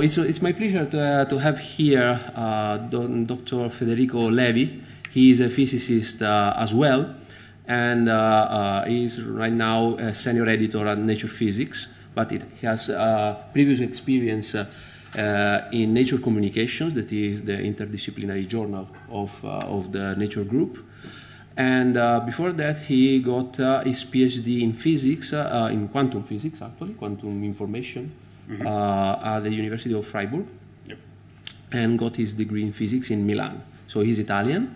It's, it's my pleasure to, uh, to have here uh, Dr. Federico Levi. He is a physicist uh, as well, and uh, uh, he is right now a senior editor at Nature Physics, but it has uh, previous experience in Nature Communications, that is the interdisciplinary journal of, of the Nature Group. And before that, he got his PhD in physics, in quantum physics, actually, quantum information, mm -hmm. at the University of Freiburg yep. and got his degree in physics in Milan. So he's Italian,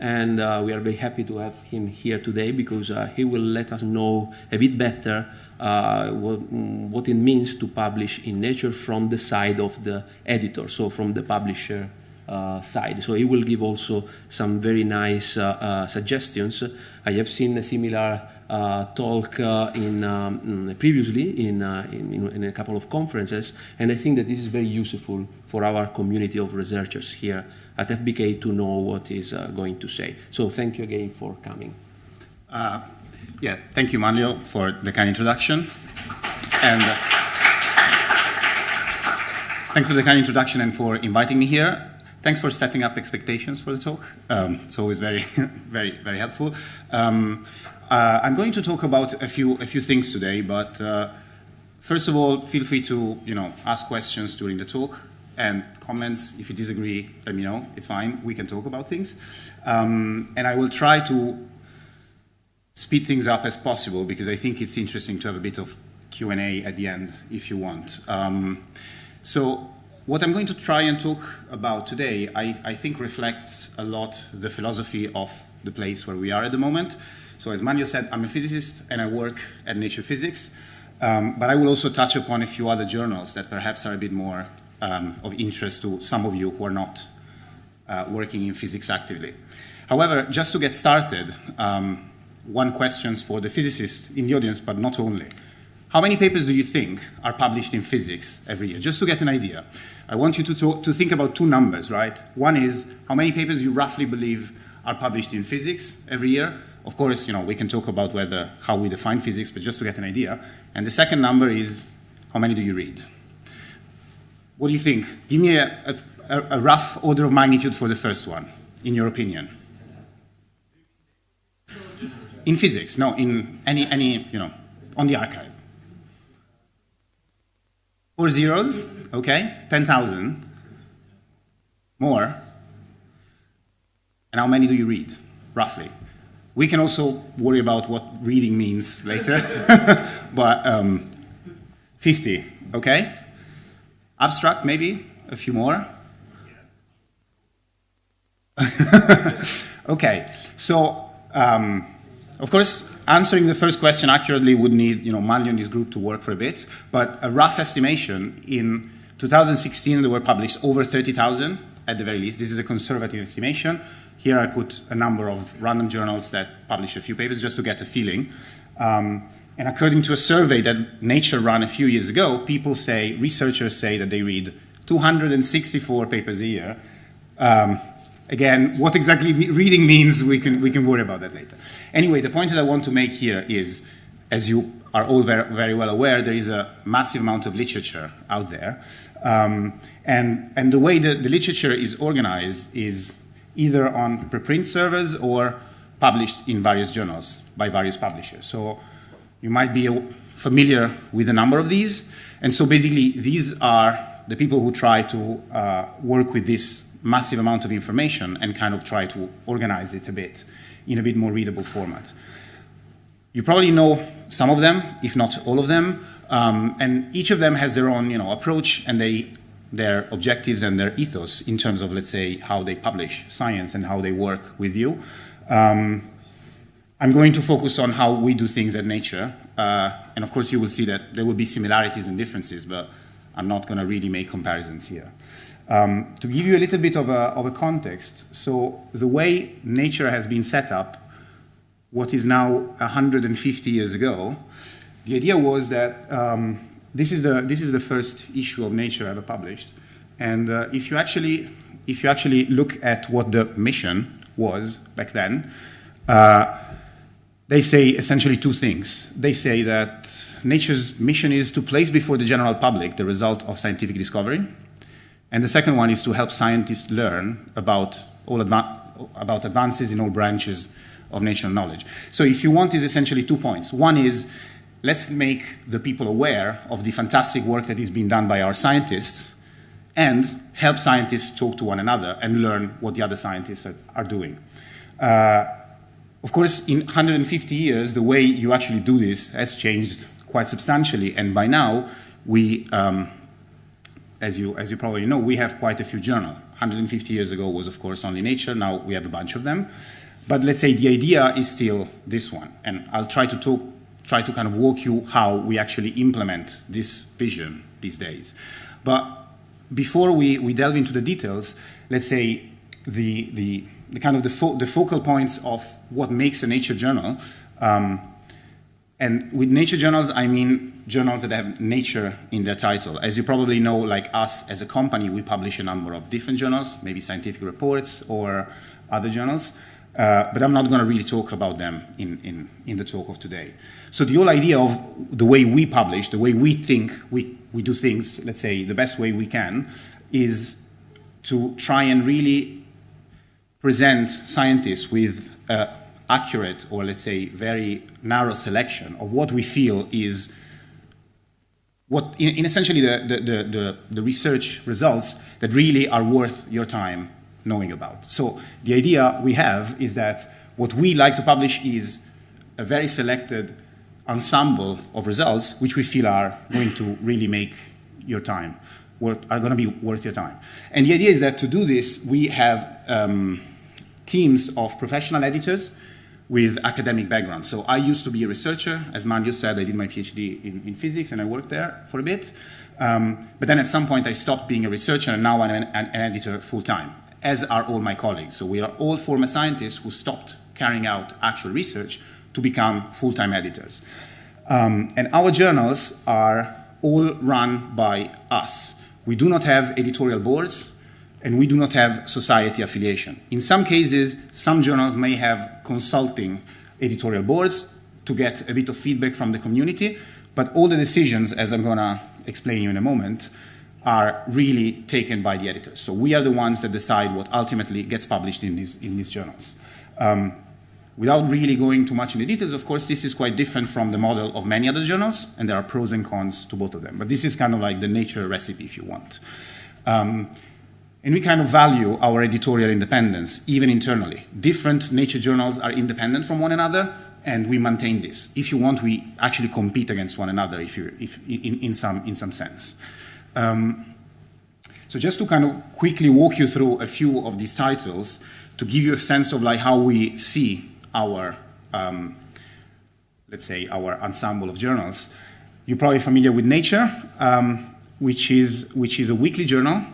and uh, we are very happy to have him here today because uh, he will let us know a bit better uh, what, what, it means to publish in Nature from the side of the editor, so from the publisher uh, side. So he will give also some very nice uh, uh, suggestions. I have seen a similar talk uh, in, um, mm, previously in, uh, in, in, a couple of conferences, and I think that this is very useful for our community of researchers here at FBK to know what is going to say. So thank you again for coming. yeah, thank you, Manlio, for the kind introduction. And thanks for the kind introduction and for inviting me here. Thanks for setting up expectations for the talk. Um, it's always very, very, very helpful. Um, uh, I'm going to talk about a few, a few things today, but uh, first of all, feel free to you know, ask questions during the talk and comments. If you disagree, let me know. It's fine. We can talk about things. Um, and I will try to speed things up as possible because I think it's interesting to have a bit of Q&A at the end if you want. Um, so what I'm going to try and talk about today, I, I, think reflects a lot the philosophy of the place where we are at the moment. So as Manuel said, I'm a physicist and I work at Nature Physics, um, but I will also touch upon a few other journals that perhaps are a bit more um, of interest to some of you who are not uh, working in physics actively. However, just to get started, um, one question for the physicists in the audience, but not only. How many papers do you think are published in physics every year? Just to get an idea. I want you to, talk, to think about two numbers, right? One is how many papers you roughly believe are published in physics every year, of course, you know, we can talk about whether, how we define physics, but just to get an idea. And the second number is, how many do you read? What do you think? Give me a, a, a rough order of magnitude for the first one, in your opinion. In physics, no, in any, any, you know, on the arXiv. Four zeros, okay, 10,000. More. And how many do you read, roughly? We can also worry about what reading means later, but um, 50, okay? Abstract, maybe? A few more? okay, so um, of course, answering the first question accurately would need you know, Manlio and his group to work for a bit, but a rough estimation in 2016 there were published over 30,000 at the very least. This is a conservative estimation. Here I put a number of random journals that publish a few papers just to get a feeling. Um, and according to a survey that Nature ran a few years ago, people say, researchers say that they read 264 papers a year. Um, again, what exactly reading means, we can, we can worry about that later. Anyway, the point that I want to make here is, as you are all very, very well aware, there is a massive amount of literature out there. Um, and, and the way that the literature is organized is either on preprint servers or published in various journals by various publishers. So you might be familiar with a number of these. And so basically, these are the people who try to uh, work with this massive amount of information and kind of try to organize it a bit in a bit more readable format. You probably know some of them, if not all of them, um, and each of them has their own you know, approach and they their objectives and their ethos in terms of, let's say, how they publish science and how they work with you. Um, I'm going to focus on how we do things at Nature. Uh, and of course, you will see that there will be similarities and differences, but I'm not going to really make comparisons here. Um, to give you a little bit of a, of a context, so the way Nature has been set up, what is now 150 years ago, the idea was that um, this is the this is the first issue of Nature ever published, and uh, if you actually if you actually look at what the mission was back then, uh, they say essentially two things. They say that Nature's mission is to place before the general public the result of scientific discovery, And the second one is to help scientists learn about, all adva- about advances in all branches of natural knowledge. So if you want is essentially two points. One is let's make the people aware of the fantastic work that is being done by our scientists and help scientists talk to one another and learn what the other scientists are, are doing. Uh, of course, in 150 years, the way you actually do this has changed quite substantially, and by now, we, um, as, you, as you probably know, we have quite a few journals. 150 years ago was, of course, only Nature, now we have a bunch of them. But let's say the idea is still this one, and I'll try to talk, try to kind of walk you how we actually implement this vision these days. But before we, we delve into the details, let's say the, the, the kind of the, fo the, focal points of what makes a nature journal. Um, and with nature journals, I mean journals that have nature in their title. As you probably know, like us as a company, we publish a number of different journals, maybe scientific reports or other journals. Uh, but I'm not going to really talk about them in, in, in the talk of today. So the whole idea of the way we publish, the way we think we, we do things, let's say the best way we can, is to try and really present scientists with uh, accurate or let's say very narrow selection of what we feel is what in, in essentially the, the, the, the, research results that really are worth your time knowing about. So the idea we have is that what we like to publish is a very selected ensemble of results which we feel are going to really make your time, are going to be worth your time. And the idea is that to do this, we have um, teams of professional editors with academic background. So I used to be a researcher. As Manlio said, I did my PhD in, in physics and I worked there for a bit. Um, but then at some point I stopped being a researcher and now I'm an, an editor full time as are all my colleagues. So we are all former scientists who stopped carrying out actual research to become full-time editors. Um, and our journals are all run by us. We do not have editorial boards, and we do not have society affiliation. In some cases, some journals may have consulting editorial boards to get a bit of feedback from the community, but all the decisions, as I'm going to explain you in a moment, are really taken by the editors. So we are the ones that decide what ultimately gets published in these, in these journals. Um, without really going too much in the details, of course, this is quite different from the model of many other journals, and there are pros and cons to both of them. But this is kind of like the nature recipe, if you want. Um, and we kind of value our editorial independence, even internally. Different nature journals are independent from one another, and we maintain this. If you want, we actually compete against one another if you, if, in, in, some, in some sense. Um, so just to kind of quickly walk you through a few of these titles to give you a sense of like how we see our, um, let's say, our ensemble of journals. You're probably familiar with Nature, um, which, is, which is a weekly journal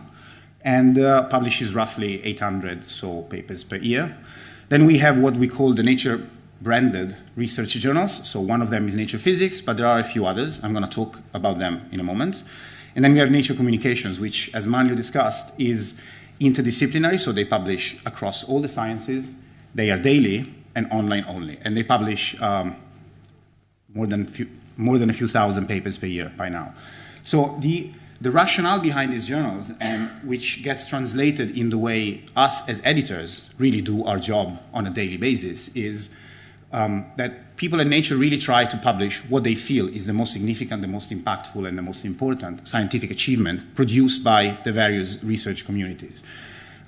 and uh, publishes roughly 800 so papers per year. Then we have what we call the Nature branded research journals. So one of them is Nature Physics, but there are a few others. I'm going to talk about them in a moment. And then we have Nature Communications, which, as Manlio discussed, is interdisciplinary, so they publish across all the sciences. They are daily and online only, and they publish um, more, than few, more than a few thousand papers per year by now. So the, the rationale behind these journals, and which gets translated in the way us as editors really do our job on a daily basis, is um, that people in nature really try to publish what they feel is the most significant, the most impactful, and the most important scientific achievement produced by the various research communities.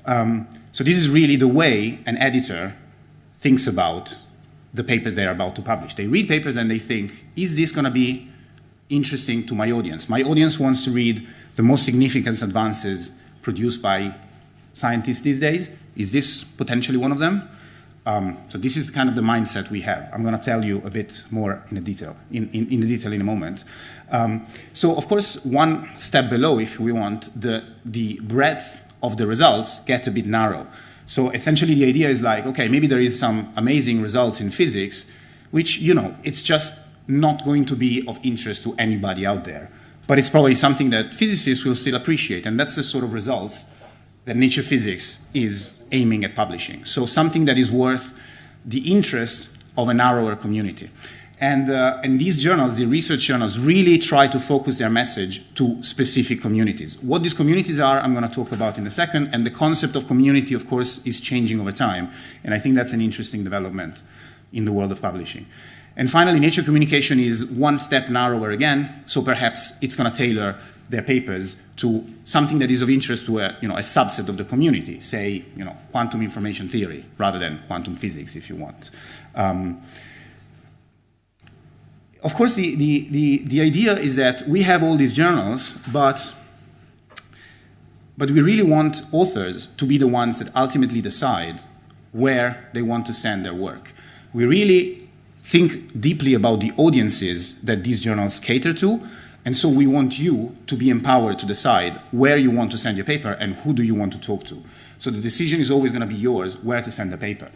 Um, so this is really the way an editor thinks about the papers they're about to publish. They read papers and they think, is this going to be interesting to my audience? My audience wants to read the most significant advances produced by scientists these days. Is this potentially one of them? Um, so this is kind of the mindset we have. I'm going to tell you a bit more in detail, in, in, in the detail in a moment. Um, so of course, one step below, if we want, the, the breadth of the results get a bit narrow. So essentially the idea is like, okay, maybe there is some amazing results in physics, which, you know, it's just not going to be of interest to anybody out there. But it's probably something that physicists will still appreciate, and that's the sort of results that Nature Physics is aiming at publishing. So something that is worth the interest of a narrower community. And, uh, and these journals, the research journals, really try to focus their message to specific communities. What these communities are, I'm going to talk about in a second. And the concept of community, of course, is changing over time. And I think that's an interesting development in the world of publishing. And finally, nature communication is one step narrower again, so perhaps it's going to tailor their papers to something that is of interest to a, you know, a subset of the community, say, you know, quantum information theory rather than quantum physics, if you want. Um, of course, the, the, the, the idea is that we have all these journals, but, but we really want authors to be the ones that ultimately decide where they want to send their work. We really think deeply about the audiences that these journals cater to, and so we want you to be empowered to decide where you want to send your paper and who do you want to talk to. So the decision is always going to be yours where to send the paper.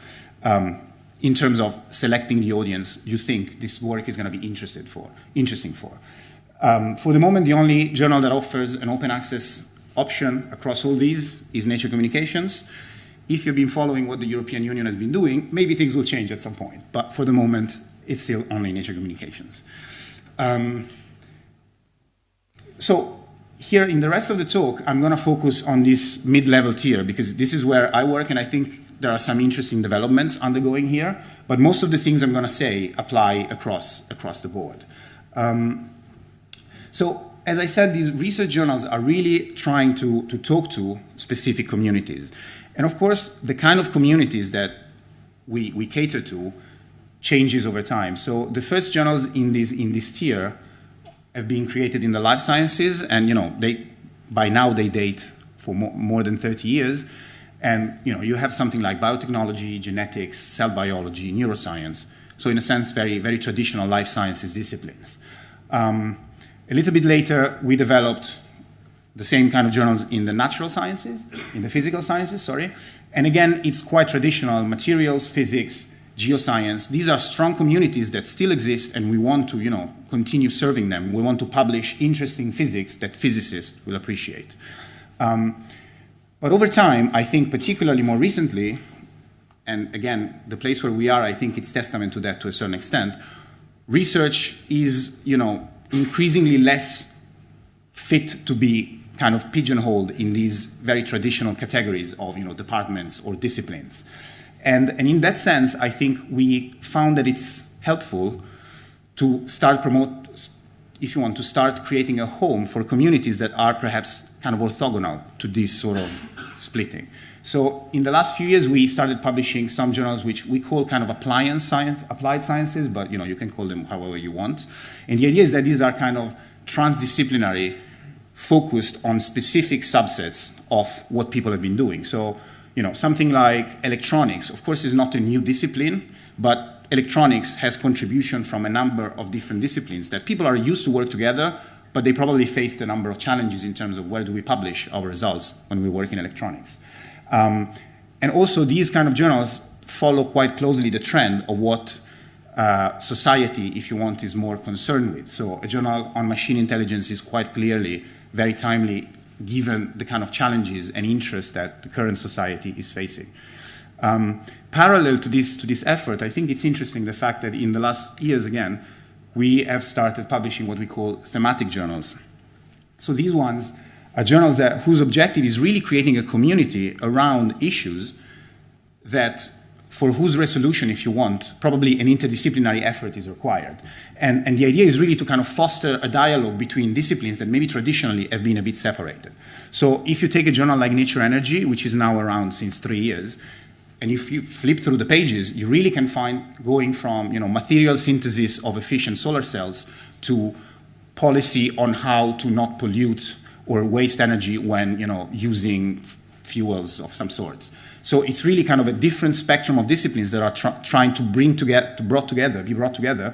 Um, in terms of selecting the audience you think this work is going to be interested for, interesting for. Um, for the moment, the only journal that offers an open access option across all these is Nature Communications. If you've been following what the European Union has been doing, maybe things will change at some point. But for the moment, it's still only Nature Communications. Um, so here in the rest of the talk, I'm going to focus on this mid-level tier because this is where I work and I think there are some interesting developments undergoing here, but most of the things I'm going to say apply across, across the board. Um, so, as I said, these research journals are really trying to, to talk to specific communities. And of course, the kind of communities that we, we cater to changes over time. So the first journals in this, in this tier have been created in the life sciences, and you know, they, by now they date for more, more than 30 years. And you know, you have something like biotechnology, genetics, cell biology, neuroscience. So in a sense, very, very traditional life sciences disciplines. Um, a little bit later, we developed the same kind of journals in the natural sciences, in the physical sciences, sorry. And again, it's quite traditional, materials, physics, geoscience. These are strong communities that still exist and we want to, you know, continue serving them. We want to publish interesting physics that physicists will appreciate. Um, but over time, I think particularly more recently, and again, the place where we are, I think it's testament to that to a certain extent, research is, you know, increasingly less fit to be kind of pigeonholed in these very traditional categories of, you know, departments or disciplines. And, and in that sense, I think we found that it's helpful to start promote, if you want, to start creating a home for communities that are perhaps kind of orthogonal to this sort of splitting. So in the last few years, we started publishing some journals which we call kind of appliance science, applied sciences, but you know you can call them however you want. And the idea is that these are kind of transdisciplinary, focused on specific subsets of what people have been doing. So you know something like electronics, of course, is not a new discipline, but electronics has contribution from a number of different disciplines that people are used to work together but they probably faced a number of challenges in terms of where do we publish our results when we work in electronics. Um, and also, these kind of journals follow quite closely the trend of what uh, society, if you want, is more concerned with. So, a journal on machine intelligence is quite clearly very timely given the kind of challenges and interests that the current society is facing. Um, parallel to this, to this effort, I think it's interesting the fact that in the last years, again, we have started publishing what we call thematic journals. So these ones are journals that, whose objective is really creating a community around issues that for whose resolution, if you want, probably an interdisciplinary effort is required. And, and the idea is really to kind of foster a dialogue between disciplines that maybe traditionally have been a bit separated. So if you take a journal like Nature Energy, which is now around since three years, and if you flip through the pages, you really can find going from you know, material synthesis of efficient solar cells to policy on how to not pollute or waste energy when you know, using fuels of some sorts. So it's really kind of a different spectrum of disciplines that are tr- trying to bring together, to brought together, be brought together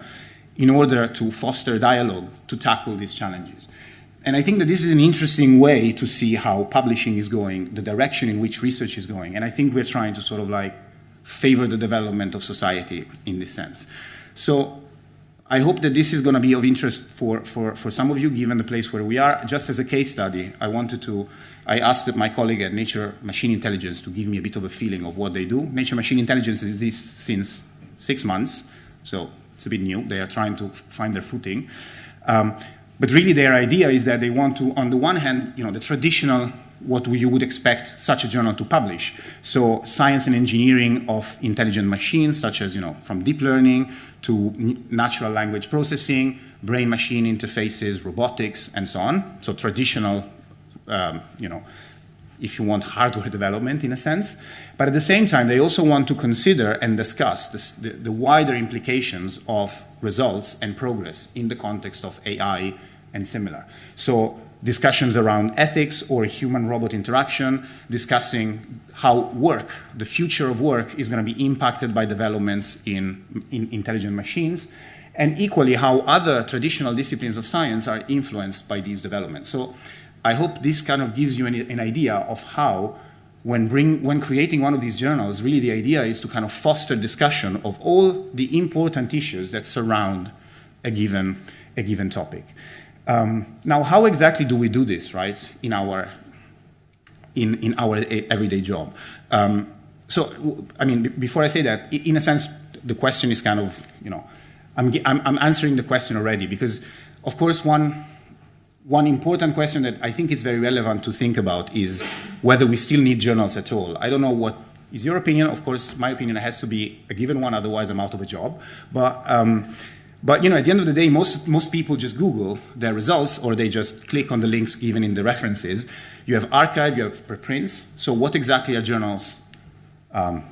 in order to foster dialogue to tackle these challenges. And I think that this is an interesting way to see how publishing is going, the direction in which research is going. And I think we're trying to sort of like favor the development of society in this sense. So I hope that this is going to be of interest for, for, for some of you, given the place where we are. Just as a case study, I wanted to, I asked my colleague at Nature Machine Intelligence to give me a bit of a feeling of what they do. Nature Machine Intelligence exists since six months, so it's a bit new. They are trying to find their footing. Um, but really, their idea is that they want to, on the one hand, you know, the traditional what you would expect such a journal to publish. So science and engineering of intelligent machines, such as you know, from deep learning to natural language processing, brain-machine interfaces, robotics, and so on. So traditional, um, you know, if you want hardware development in a sense. But at the same time, they also want to consider and discuss the, the wider implications of results and progress in the context of AI and similar. So discussions around ethics or human-robot interaction, discussing how work, the future of work, is going to be impacted by developments in, in intelligent machines, and equally how other traditional disciplines of science are influenced by these developments. So I hope this kind of gives you an, an idea of how when, bring, when creating one of these journals, really the idea is to kind of foster discussion of all the important issues that surround a given, a given topic. Um, now, how exactly do we do this, right, in our, in, in our everyday job? Um, so, I mean, before I say that, in a sense, the question is kind of, you know, I'm, I'm, I'm answering the question already because, of course, one, one important question that I think is very relevant to think about is whether we still need journals at all. I don't know what is your opinion. Of course, my opinion has to be a given one, otherwise I'm out of a job. But um, but you know, at the end of the day, most, most people just Google their results or they just click on the links given in the references. You have arXiv, you have preprints. So what exactly are journals um,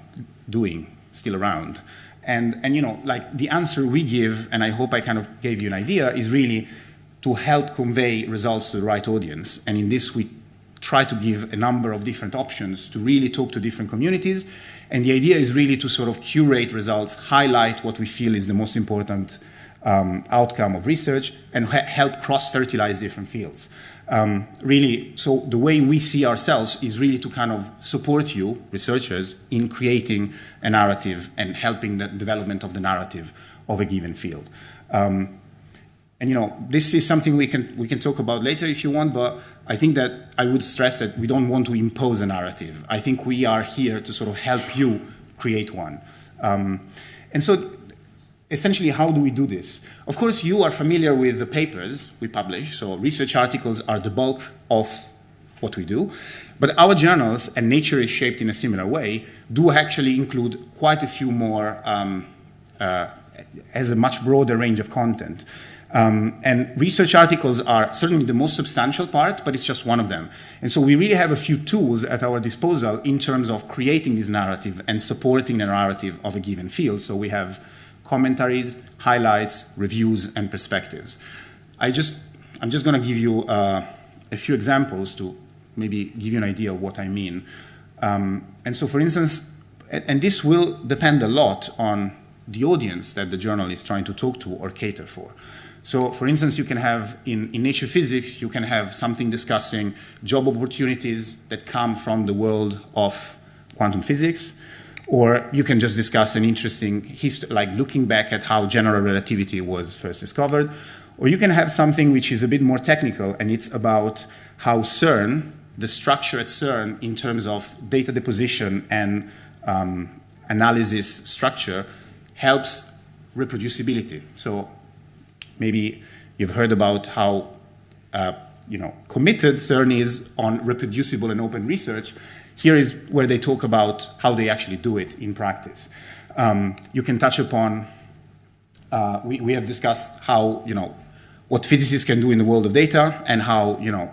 doing still around? And, and you know, like the answer we give, and I hope I kind of gave you an idea, is really to help convey results to the right audience. And in this, we try to give a number of different options to really talk to different communities. And the idea is really to sort of curate results, highlight what we feel is the most important um, outcome of research and help cross-fertilize different fields. Um, really, so the way we see ourselves is really to kind of support you, researchers, in creating a narrative and helping the development of the narrative of a given field. Um, and you know, this is something we can we can talk about later if you want, but I think that I would stress that we don't want to impose a narrative. I think we are here to sort of help you create one. Um, and so essentially, how do we do this? Of course, you are familiar with the papers we publish, so research articles are the bulk of what we do. But our journals, and Nature is shaped in a similar way, do actually include quite a few more, um, uh, has a much broader range of content. Um, and research articles are certainly the most substantial part, but it's just one of them. And so we really have a few tools at our disposal in terms of creating this narrative and supporting the narrative of a given field. So we have commentaries, highlights, reviews, and perspectives. I just, I'm just going to give you uh, a few examples to maybe give you an idea of what I mean. Um, and so, for instance, and this will depend a lot on the audience that the journal is trying to talk to or cater for. So, for instance, you can have in, in Nature Physics, you can have something discussing job opportunities that come from the world of quantum physics. Or you can just discuss an interesting history, like looking back at how general relativity was first discovered. Or you can have something which is a bit more technical, and it's about how CERN, the structure at CERN in terms of data deposition and um, analysis structure, helps reproducibility. So maybe you've heard about how uh, you know, committed CERN is on reproducible and open research. Here is where they talk about how they actually do it in practice. Um, you can touch upon, uh, we, we have discussed how, you know, what physicists can do in the world of data and how, you know,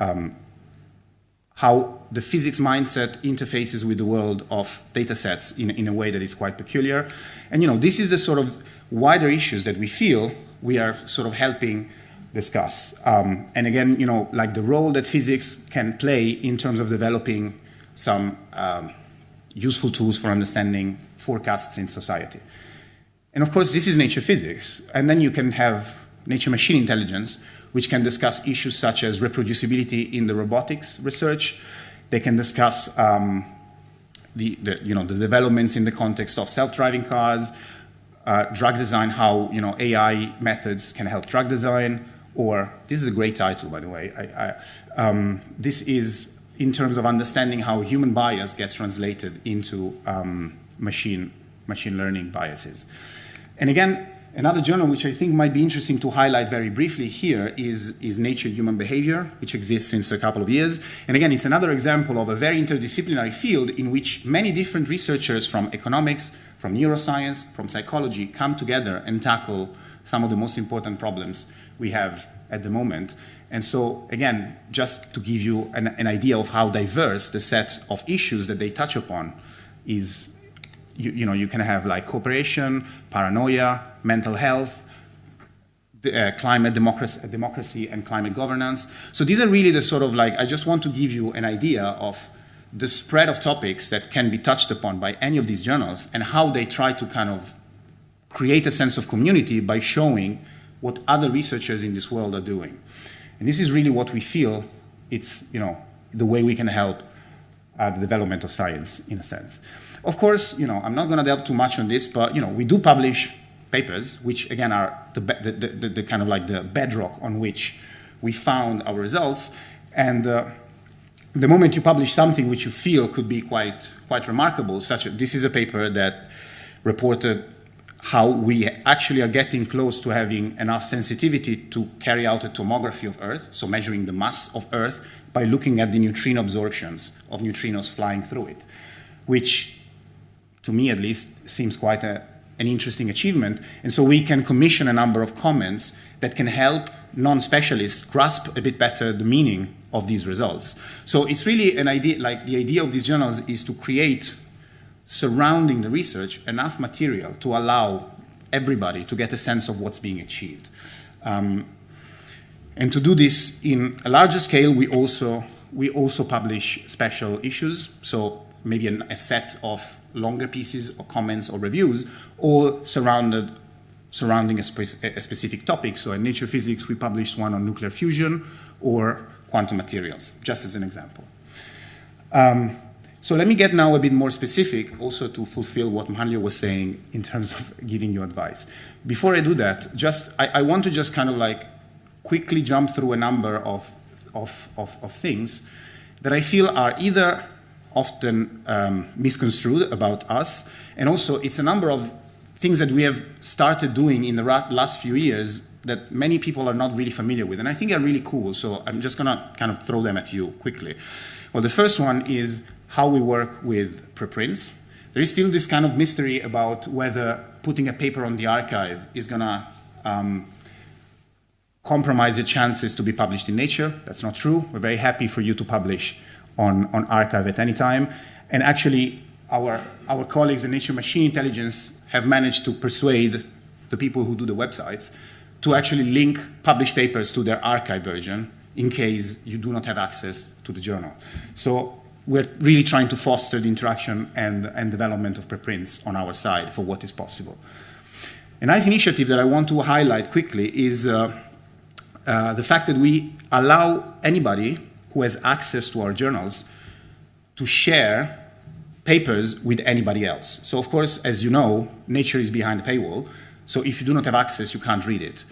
um, how the physics mindset interfaces with the world of data sets in, in a way that is quite peculiar. And, you know, this is the sort of wider issues that we feel we are sort of helping discuss. Um, and again, you know, like the role that physics can play in terms of developing some um, useful tools for understanding forecasts in society. And of course, this is nature physics. And then you can have nature machine intelligence, which can discuss issues such as reproducibility in the robotics research. They can discuss um, the, the, you know, the developments in the context of self-driving cars, uh, drug design, how you know, AI methods can help drug design, or this is a great title, by the way. I, I, um, this is in terms of understanding how human bias gets translated into um, machine, machine learning biases. And again, Another journal which I think might be interesting to highlight very briefly here is, is Nature Human Behavior, which exists since a couple of years. And again, it's another example of a very interdisciplinary field in which many different researchers from economics, from neuroscience, from psychology come together and tackle some of the most important problems we have at the moment. And so, again, just to give you an, an idea of how diverse the set of issues that they touch upon is you, you, know, you can have like cooperation, paranoia, mental health, uh, climate democracy, democracy, and climate governance. So these are really the sort of like, I just want to give you an idea of the spread of topics that can be touched upon by any of these journals and how they try to kind of create a sense of community by showing what other researchers in this world are doing. And this is really what we feel it's, you know, the way we can help uh, the development of science in a sense. Of course, you know, I'm not going to delve too much on this, but you know, we do publish papers, which again are the, the, the, the kind of like the bedrock on which we found our results. And uh, the moment you publish something which you feel could be quite quite remarkable, such as this is a paper that reported how we actually are getting close to having enough sensitivity to carry out a tomography of Earth, so measuring the mass of Earth by looking at the neutrino absorptions of neutrinos flying through it, which to me at least, seems quite a, an interesting achievement. And so we can commission a number of comments that can help non-specialists grasp a bit better the meaning of these results. So it's really an idea, like the idea of these journals is to create surrounding the research enough material to allow everybody to get a sense of what's being achieved. Um, and to do this in a larger scale, we also, we also publish special issues. So maybe an, a set of longer pieces or comments or reviews, all surrounded surrounding a, spe a, specific topic. So in Nature Physics, we published one on nuclear fusion or quantum materials, just as an example. Um, so let me get now a bit more specific, also to fulfill what Manlio was saying in terms of giving you advice. Before I do that, just I, I want to just kind of like quickly jump through a number of, of, of, of things that I feel are either often um, misconstrued about us. And also, it's a number of things that we have started doing in the last few years that many people are not really familiar with. And I think are really cool. So I'm just going to kind of throw them at you quickly. Well, the first one is how we work with preprints. There is still this kind of mystery about whether putting a paper on the arXiv is going to um, compromise the chances to be published in Nature. That's not true. We're very happy for you to publish on, on arXiv at any time. And actually, our, our colleagues in Nature Machine Intelligence have managed to persuade the people who do the websites to actually link published papers to their arXiv version in case you do not have access to the journal. So we're really trying to foster the interaction and, and development of preprints on our side for what is possible. A nice initiative that I want to highlight quickly is uh, uh, the fact that we allow anybody who has access to our journals to share papers with anybody else. So of course, as you know, Nature is behind the paywall. So if you do not have access, you can't read it.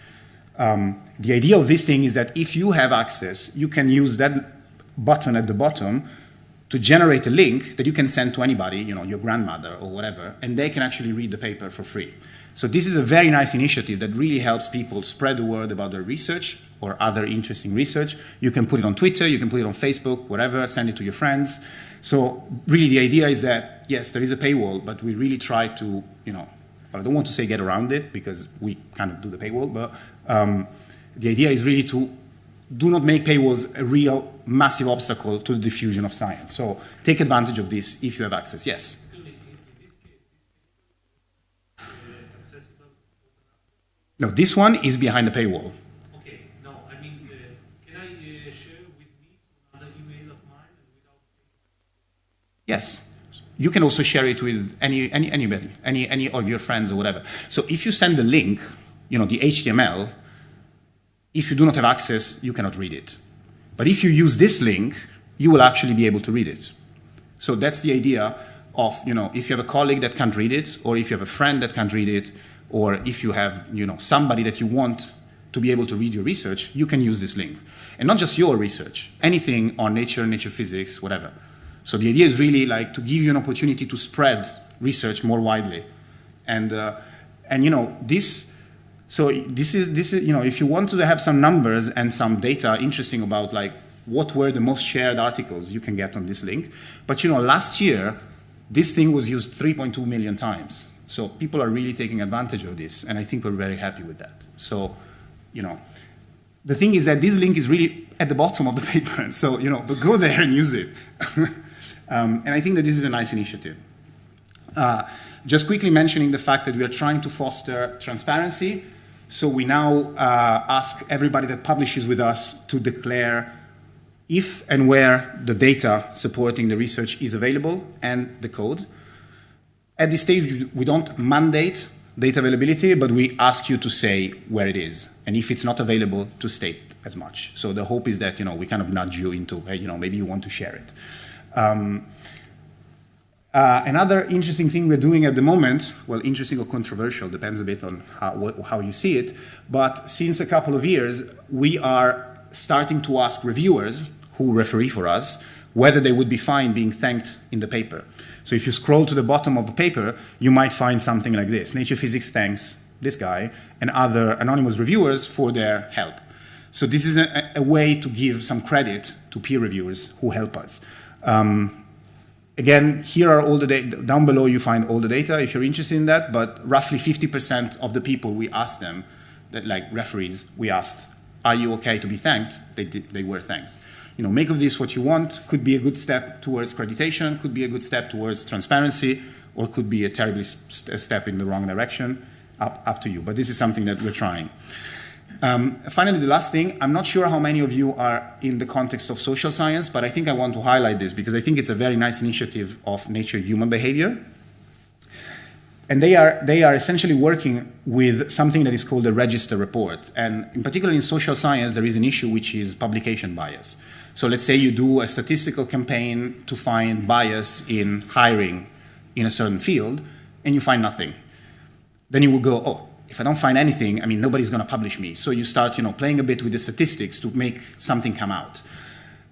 Um, the idea of this thing is that if you have access, you can use that button at the bottom to generate a link that you can send to anybody, you know, your grandmother or whatever, and they can actually read the paper for free. So this is a very nice initiative that really helps people spread the word about their research or other interesting research. You can put it on Twitter, you can put it on Facebook, whatever, send it to your friends. So really the idea is that, yes, there is a paywall, but we really try to, you know, I don't want to say get around it because we kind of do the paywall, but um, the idea is really to do not make paywalls a real massive obstacle to the diffusion of science. So take advantage of this if you have access. Yes? No, this one is behind the paywall. Okay. No, I mean, uh, can I uh, share with me another email of mine without... Yes. You can also share it with any, any, anybody, any, any of your friends or whatever. So if you send the link, you know, the HTML, if you do not have access, you cannot read it. But if you use this link, you will actually be able to read it. So that's the idea of, you know, if you have a colleague that can't read it, or if you have a friend that can't read it, or if you have, you know, somebody that you want to be able to read your research, you can use this link. And not just your research, anything on nature, nature physics, whatever. So the idea is really like to give you an opportunity to spread research more widely. And, uh, and you know, this, So this is this is you know if you want to have some numbers and some data interesting about like what were the most shared articles you can get on this link. But you know last year this thing was used 3.2 million times. So people are really taking advantage of this, and I think we're very happy with that. So you know the thing is that this link is really at the bottom of the paper. So, you know, but go there and use it. um, and I think that this is a nice initiative. Uh, just quickly mentioning the fact that we are trying to foster transparency. So we now uh, ask everybody that publishes with us to declare if and where the data supporting the research is available and the code. At this stage, we don't mandate data availability, but we ask you to say where it is, and if it's not available, to state as much. So the hope is that you know we kind of nudge you into, you know, maybe you want to share it. Um, uh, another interesting thing we're doing at the moment, well, interesting or controversial, depends a bit on how, how you see it, but since a couple of years, we are starting to ask reviewers who referee for us whether they would be fine being thanked in the paper. So if you scroll to the bottom of the paper, you might find something like this. Nature Physics thanks this guy and other anonymous reviewers for their help. So this is a, a way to give some credit to peer reviewers who help us. Um, again, here are all the data, down below you find all the data if you're interested in that, but roughly 50% of the people we asked them, that, like referees, we asked, are you okay to be thanked? They, did, they were thanked you know, make of this what you want. Could be a good step towards accreditation, could be a good step towards transparency, or could be a terribly st step in the wrong direction. Up, up to you. But this is something that we're trying. Um, finally, the last thing, I'm not sure how many of you are in the context of social science, but I think I want to highlight this because I think it's a very nice initiative of nature human behavior. And they are, they are essentially working with something that is called a register report. And in particular in social science, there is an issue which is publication bias. So let's say you do a statistical campaign to find bias in hiring in a certain field, and you find nothing. Then you will go, oh, if I don't find anything, I mean, nobody's going to publish me. So you start, you know, playing a bit with the statistics to make something come out.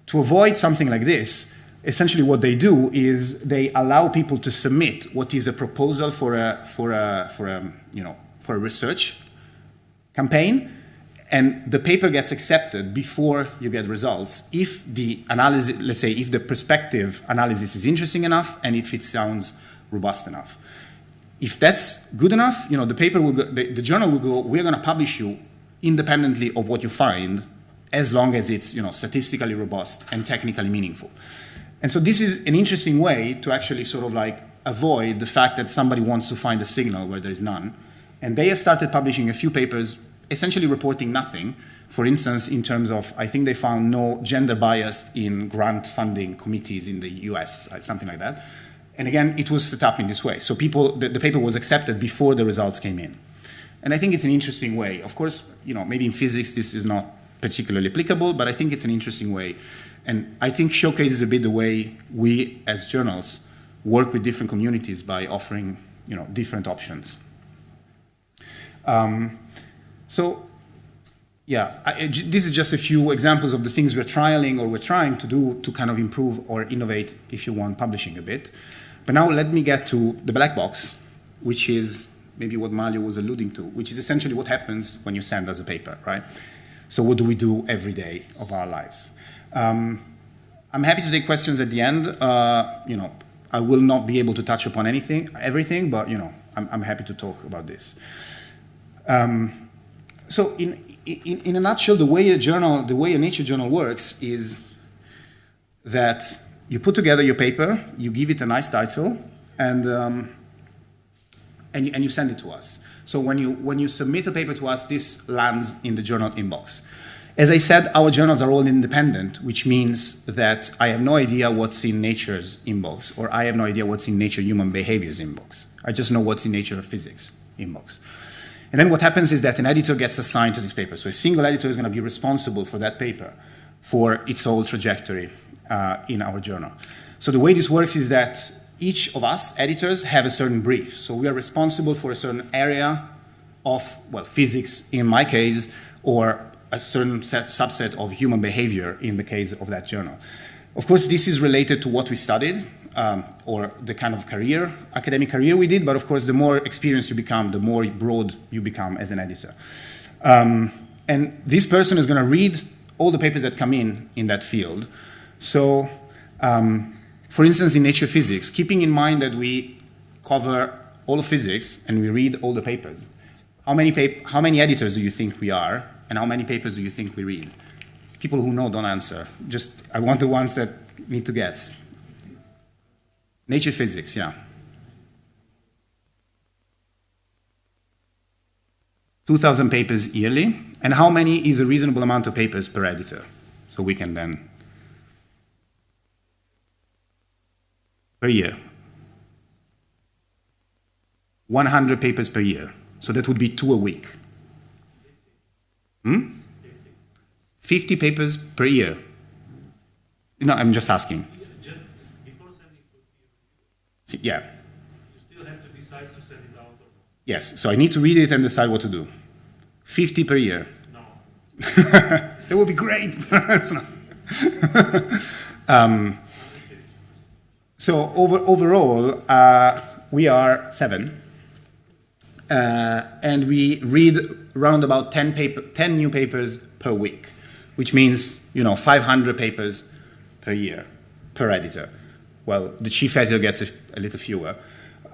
To avoid something like this, essentially what they do is they allow people to submit what is a proposal for a, for a, for a, you know, for a research campaign, and the paper gets accepted before you get results if the analysis, let's say, if the perspective analysis is interesting enough and if it sounds robust enough. If that's good enough, you know, the paper will go, the, the journal will go, we're going to publish you independently of what you find as long as it's, you know, statistically robust and technically meaningful. And so this is an interesting way to actually sort of like avoid the fact that somebody wants to find a signal where there is none. And they have started publishing a few papers essentially reporting nothing. For instance, in terms of, I think they found no gender bias in grant funding committees in the US, uh, something like that. And again, it was set up in this way. So people, the, the paper was accepted before the results came in. And I think it's an interesting way. Of course, you know, maybe in physics this is not particularly applicable, but I think it's an interesting way. And I think showcases a bit the way we as journals work with different communities by offering, you know, different options. Um, so yeah, I, this is just a few examples of the things we're trialing or we're trying to do to kind of improve or innovate, if you want, publishing a bit. But now let me get to the black box, which is maybe what Mario was alluding to, which is essentially what happens when you send us a paper, right? So what do we do every day of our lives? Um, I'm happy to take questions at the end. Uh, you know, I will not be able to touch upon anything, everything, but you know, I'm, I'm happy to talk about this. Um, so in, in, in, a nutshell, the way a journal, the way a nature journal works is that you put together your paper, you give it a nice title, and, um, and, you, and you send it to us. So when you, when you submit a paper to us, this lands in the journal inbox. As I said, our journals are all independent, which means that I have no idea what's in Nature's inbox, or I have no idea what's in Nature Human Behavior's inbox. I just know what's in Nature of Physics inbox. And then what happens is that an editor gets assigned to this paper. So a single editor is going to be responsible for that paper, for its whole trajectory uh, in our journal. So the way this works is that each of us, editors, have a certain brief. So we are responsible for a certain area of, well, physics in my case, or a certain set, subset of human behavior in the case of that journal. Of course, this is related to what we studied. Um, or the kind of career, academic career we did, but of course, the more experienced you become, the more broad you become as an editor. Um, and this person is going to read all the papers that come in in that field. So, um, for instance, in Nature Physics, keeping in mind that we cover all of physics and we read all the papers, how many, pap how many editors do you think we are, and how many papers do you think we read? People who know don't answer. Just, I want the ones that need to guess. Nature Physics, yeah. 2,000 papers yearly. And how many is a reasonable amount of papers per editor? So we can then, per year. 100 papers per year. So that would be two a week. Hmm? 50 papers per year. No, I'm just asking. Just before sending to Yeah. you still have to decide to send it out. Yes. So I need to read it and decide what to do. 50 per year. No. That would be great. It's not. um, so over, overall, uh, we are seven. Uh, and we read around about 10, paper, 10 new papers per week, which means, you know, 500 papers per year, per editor. Well, the chief editor gets a, a little fewer.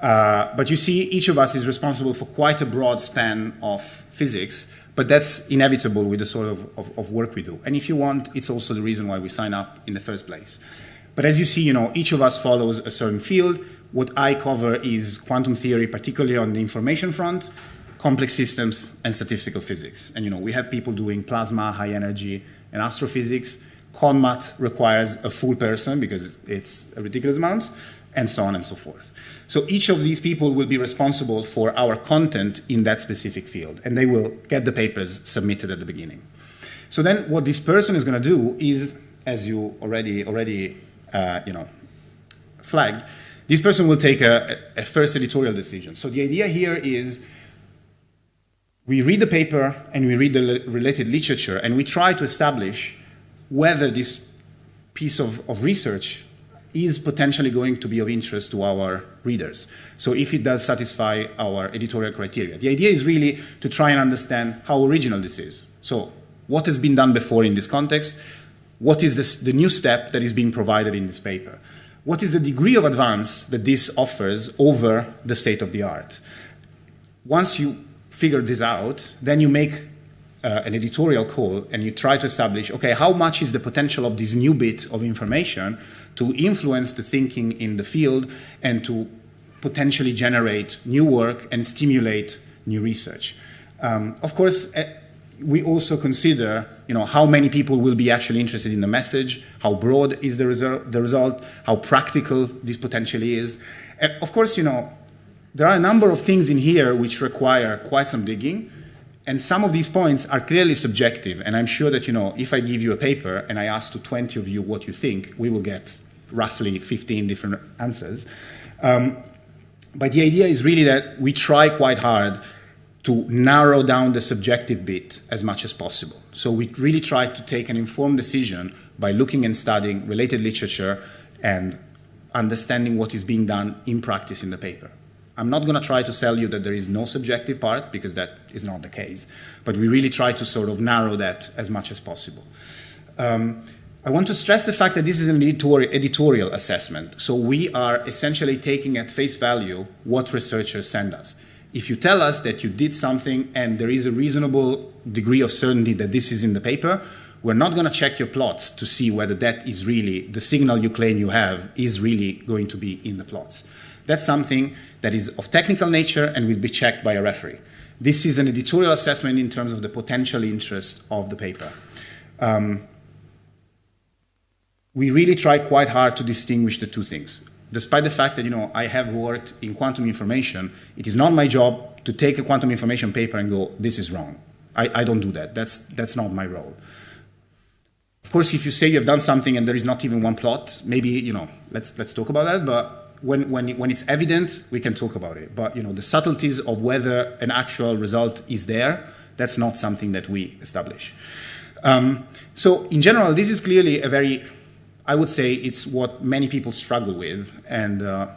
Uh, but you see, each of us is responsible for quite a broad span of physics, but that's inevitable with the sort of, of, of work we do. And if you want, it's also the reason why we sign up in the first place. But as you see, you know, each of us follows a certain field. What I cover is quantum theory, particularly on the information front, complex systems, and statistical physics. And you know, we have people doing plasma, high energy, and astrophysics. ConMat requires a full person because it's a ridiculous amount, and so on and so forth. So each of these people will be responsible for our content in that specific field, and they will get the papers submitted at the beginning. So then, what this person is going to do is, as you already already uh, you know flagged, this person will take a, a first editorial decision. So the idea here is we read the paper and we read the related literature and we try to establish whether this piece of, of research is potentially going to be of interest to our readers. So if it does satisfy our editorial criteria. The idea is really to try and understand how original this is. So what has been done before in this context? What is this, the new step that is being provided in this paper? What is the degree of advance that this offers over the state of the art? Once you figure this out, then you make uh, an editorial call and you try to establish okay, how much is the potential of this new bit of information to influence the thinking in the field and to potentially generate new work and stimulate new research. Um, of course, eh, we also consider you know, how many people will be actually interested in the message, how broad is the, result, the result, how practical this potentially is. And of course, you know, there are a number of things in here which require quite some digging, and some of these points are clearly subjective. And I'm sure that, you know, if I give you a paper and I ask to 20 of you what you think, we will get roughly 15 different answers. Um, but the idea is really that we try quite hard to narrow down the subjective bit as much as possible. So we really try to take an informed decision by looking and studying related literature and understanding what is being done in practice in the paper. I'm not going to try to sell you that there is no subjective part because that is not the case, but we really try to sort of narrow that as much as possible. Um, I want to stress the fact that this is an editorial, editorial assessment. So we are essentially taking at face value what researchers send us. If you tell us that you did something and there is a reasonable degree of certainty that this is in the paper, we're not going to check your plots to see whether that is really the signal you claim you have is really going to be in the plots. That's something that is of technical nature and will be checked by a referee. This is an editorial assessment in terms of the potential interest of the paper. Um, we really try quite hard to distinguish the two things. Despite the fact that you know I have worked in quantum information, it is not my job to take a quantum information paper and go, "This is wrong." I, I don't do that. That's that's not my role. Of course, if you say you have done something and there is not even one plot, maybe you know let's let's talk about that. But when when when it's evident, we can talk about it. But you know the subtleties of whether an actual result is there, that's not something that we establish. Um, so in general, this is clearly a very I would say it's what many people struggle with, and uh,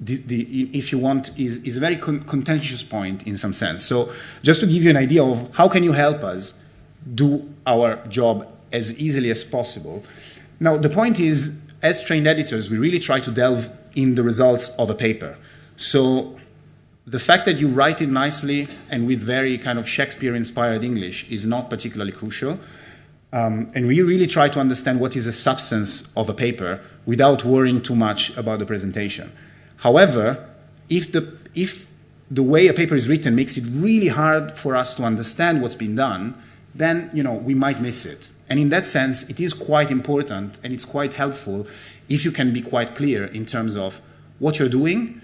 the, the, if you want, is, is a very con- contentious point in some sense. So, just to give you an idea of how can you help us do our job as easily as possible. Now, the point is, as trained editors, we really try to delve in the results of a paper. So, the fact that you write it nicely and with very kind of Shakespeare inspired English is not particularly crucial. Um, and we really try to understand what is the substance of a paper without worrying too much about the presentation. However, if the, if the way a paper is written makes it really hard for us to understand what's been done, then you know, we might miss it. And in that sense, it is quite important and it's quite helpful if you can be quite clear in terms of what you're doing,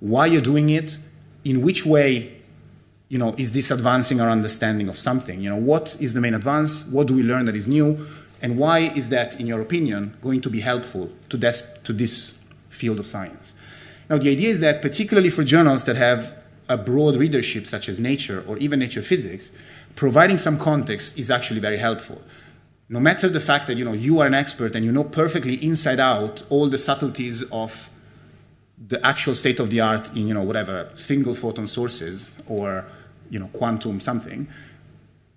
why you're doing it, in which way you know, is this advancing our understanding of something? You know, what is the main advance? What do we learn that is new? And why is that, in your opinion, going to be helpful to this, to this field of science? Now, the idea is that, particularly for journals that have a broad readership, such as Nature or even Nature Physics, providing some context is actually very helpful. No matter the fact that you know you are an expert and you know perfectly inside out all the subtleties of the actual state of the art in you know whatever single photon sources or you know quantum something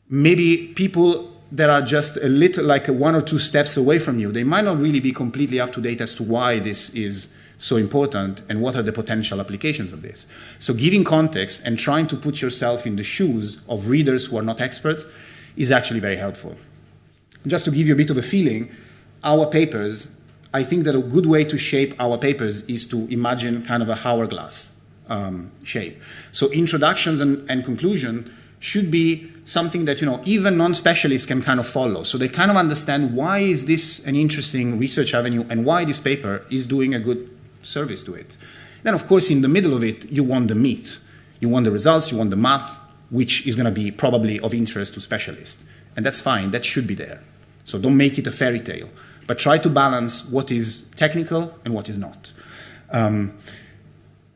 maybe people that are just a little like one or two steps away from you they might not really be completely up to date as to why this is so important and what are the potential applications of this. So giving context and trying to put yourself in the shoes of readers who are not experts is actually very helpful just to give you a bit of a feeling our papers I think that a good way to shape our papers is to imagine kind of a hourglass um, shape. So introductions and, and conclusion should be something that you know even non-specialists can kind of follow. So they kind of understand why is this an interesting research avenue and why this paper is doing a good service to it. Then of course in the middle of it you want the meat, you want the results, you want the math, which is going to be probably of interest to specialists, and that's fine. That should be there. So don't make it a fairy tale, but try to balance what is technical and what is not. Um,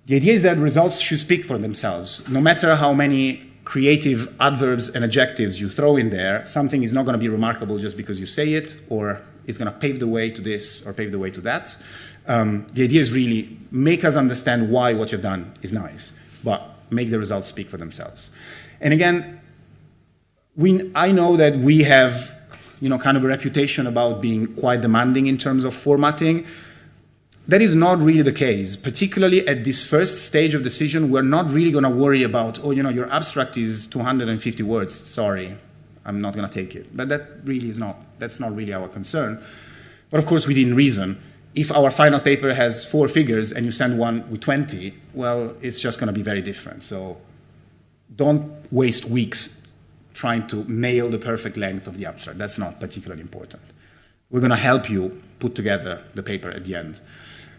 the idea is that results should speak for themselves. No matter how many creative adverbs and adjectives you throw in there, something is not going to be remarkable just because you say it, or it's going to pave the way to this or pave the way to that. Um, the idea is really make us understand why what you've done is nice, but make the results speak for themselves. And again, we, I know that we have you know, kind of a reputation about being quite demanding in terms of formatting. That is not really the case, particularly at this first stage of decision. We're not really going to worry about, oh, you know, your abstract is 250 words. Sorry, I'm not going to take it. But that really is not, that's not really our concern. But of course, within reason. If our final paper has four figures and you send one with 20, well, it's just going to be very different. So don't waste weeks trying to nail the perfect length of the abstract. That's not particularly important. We're going to help you put together the paper at the end.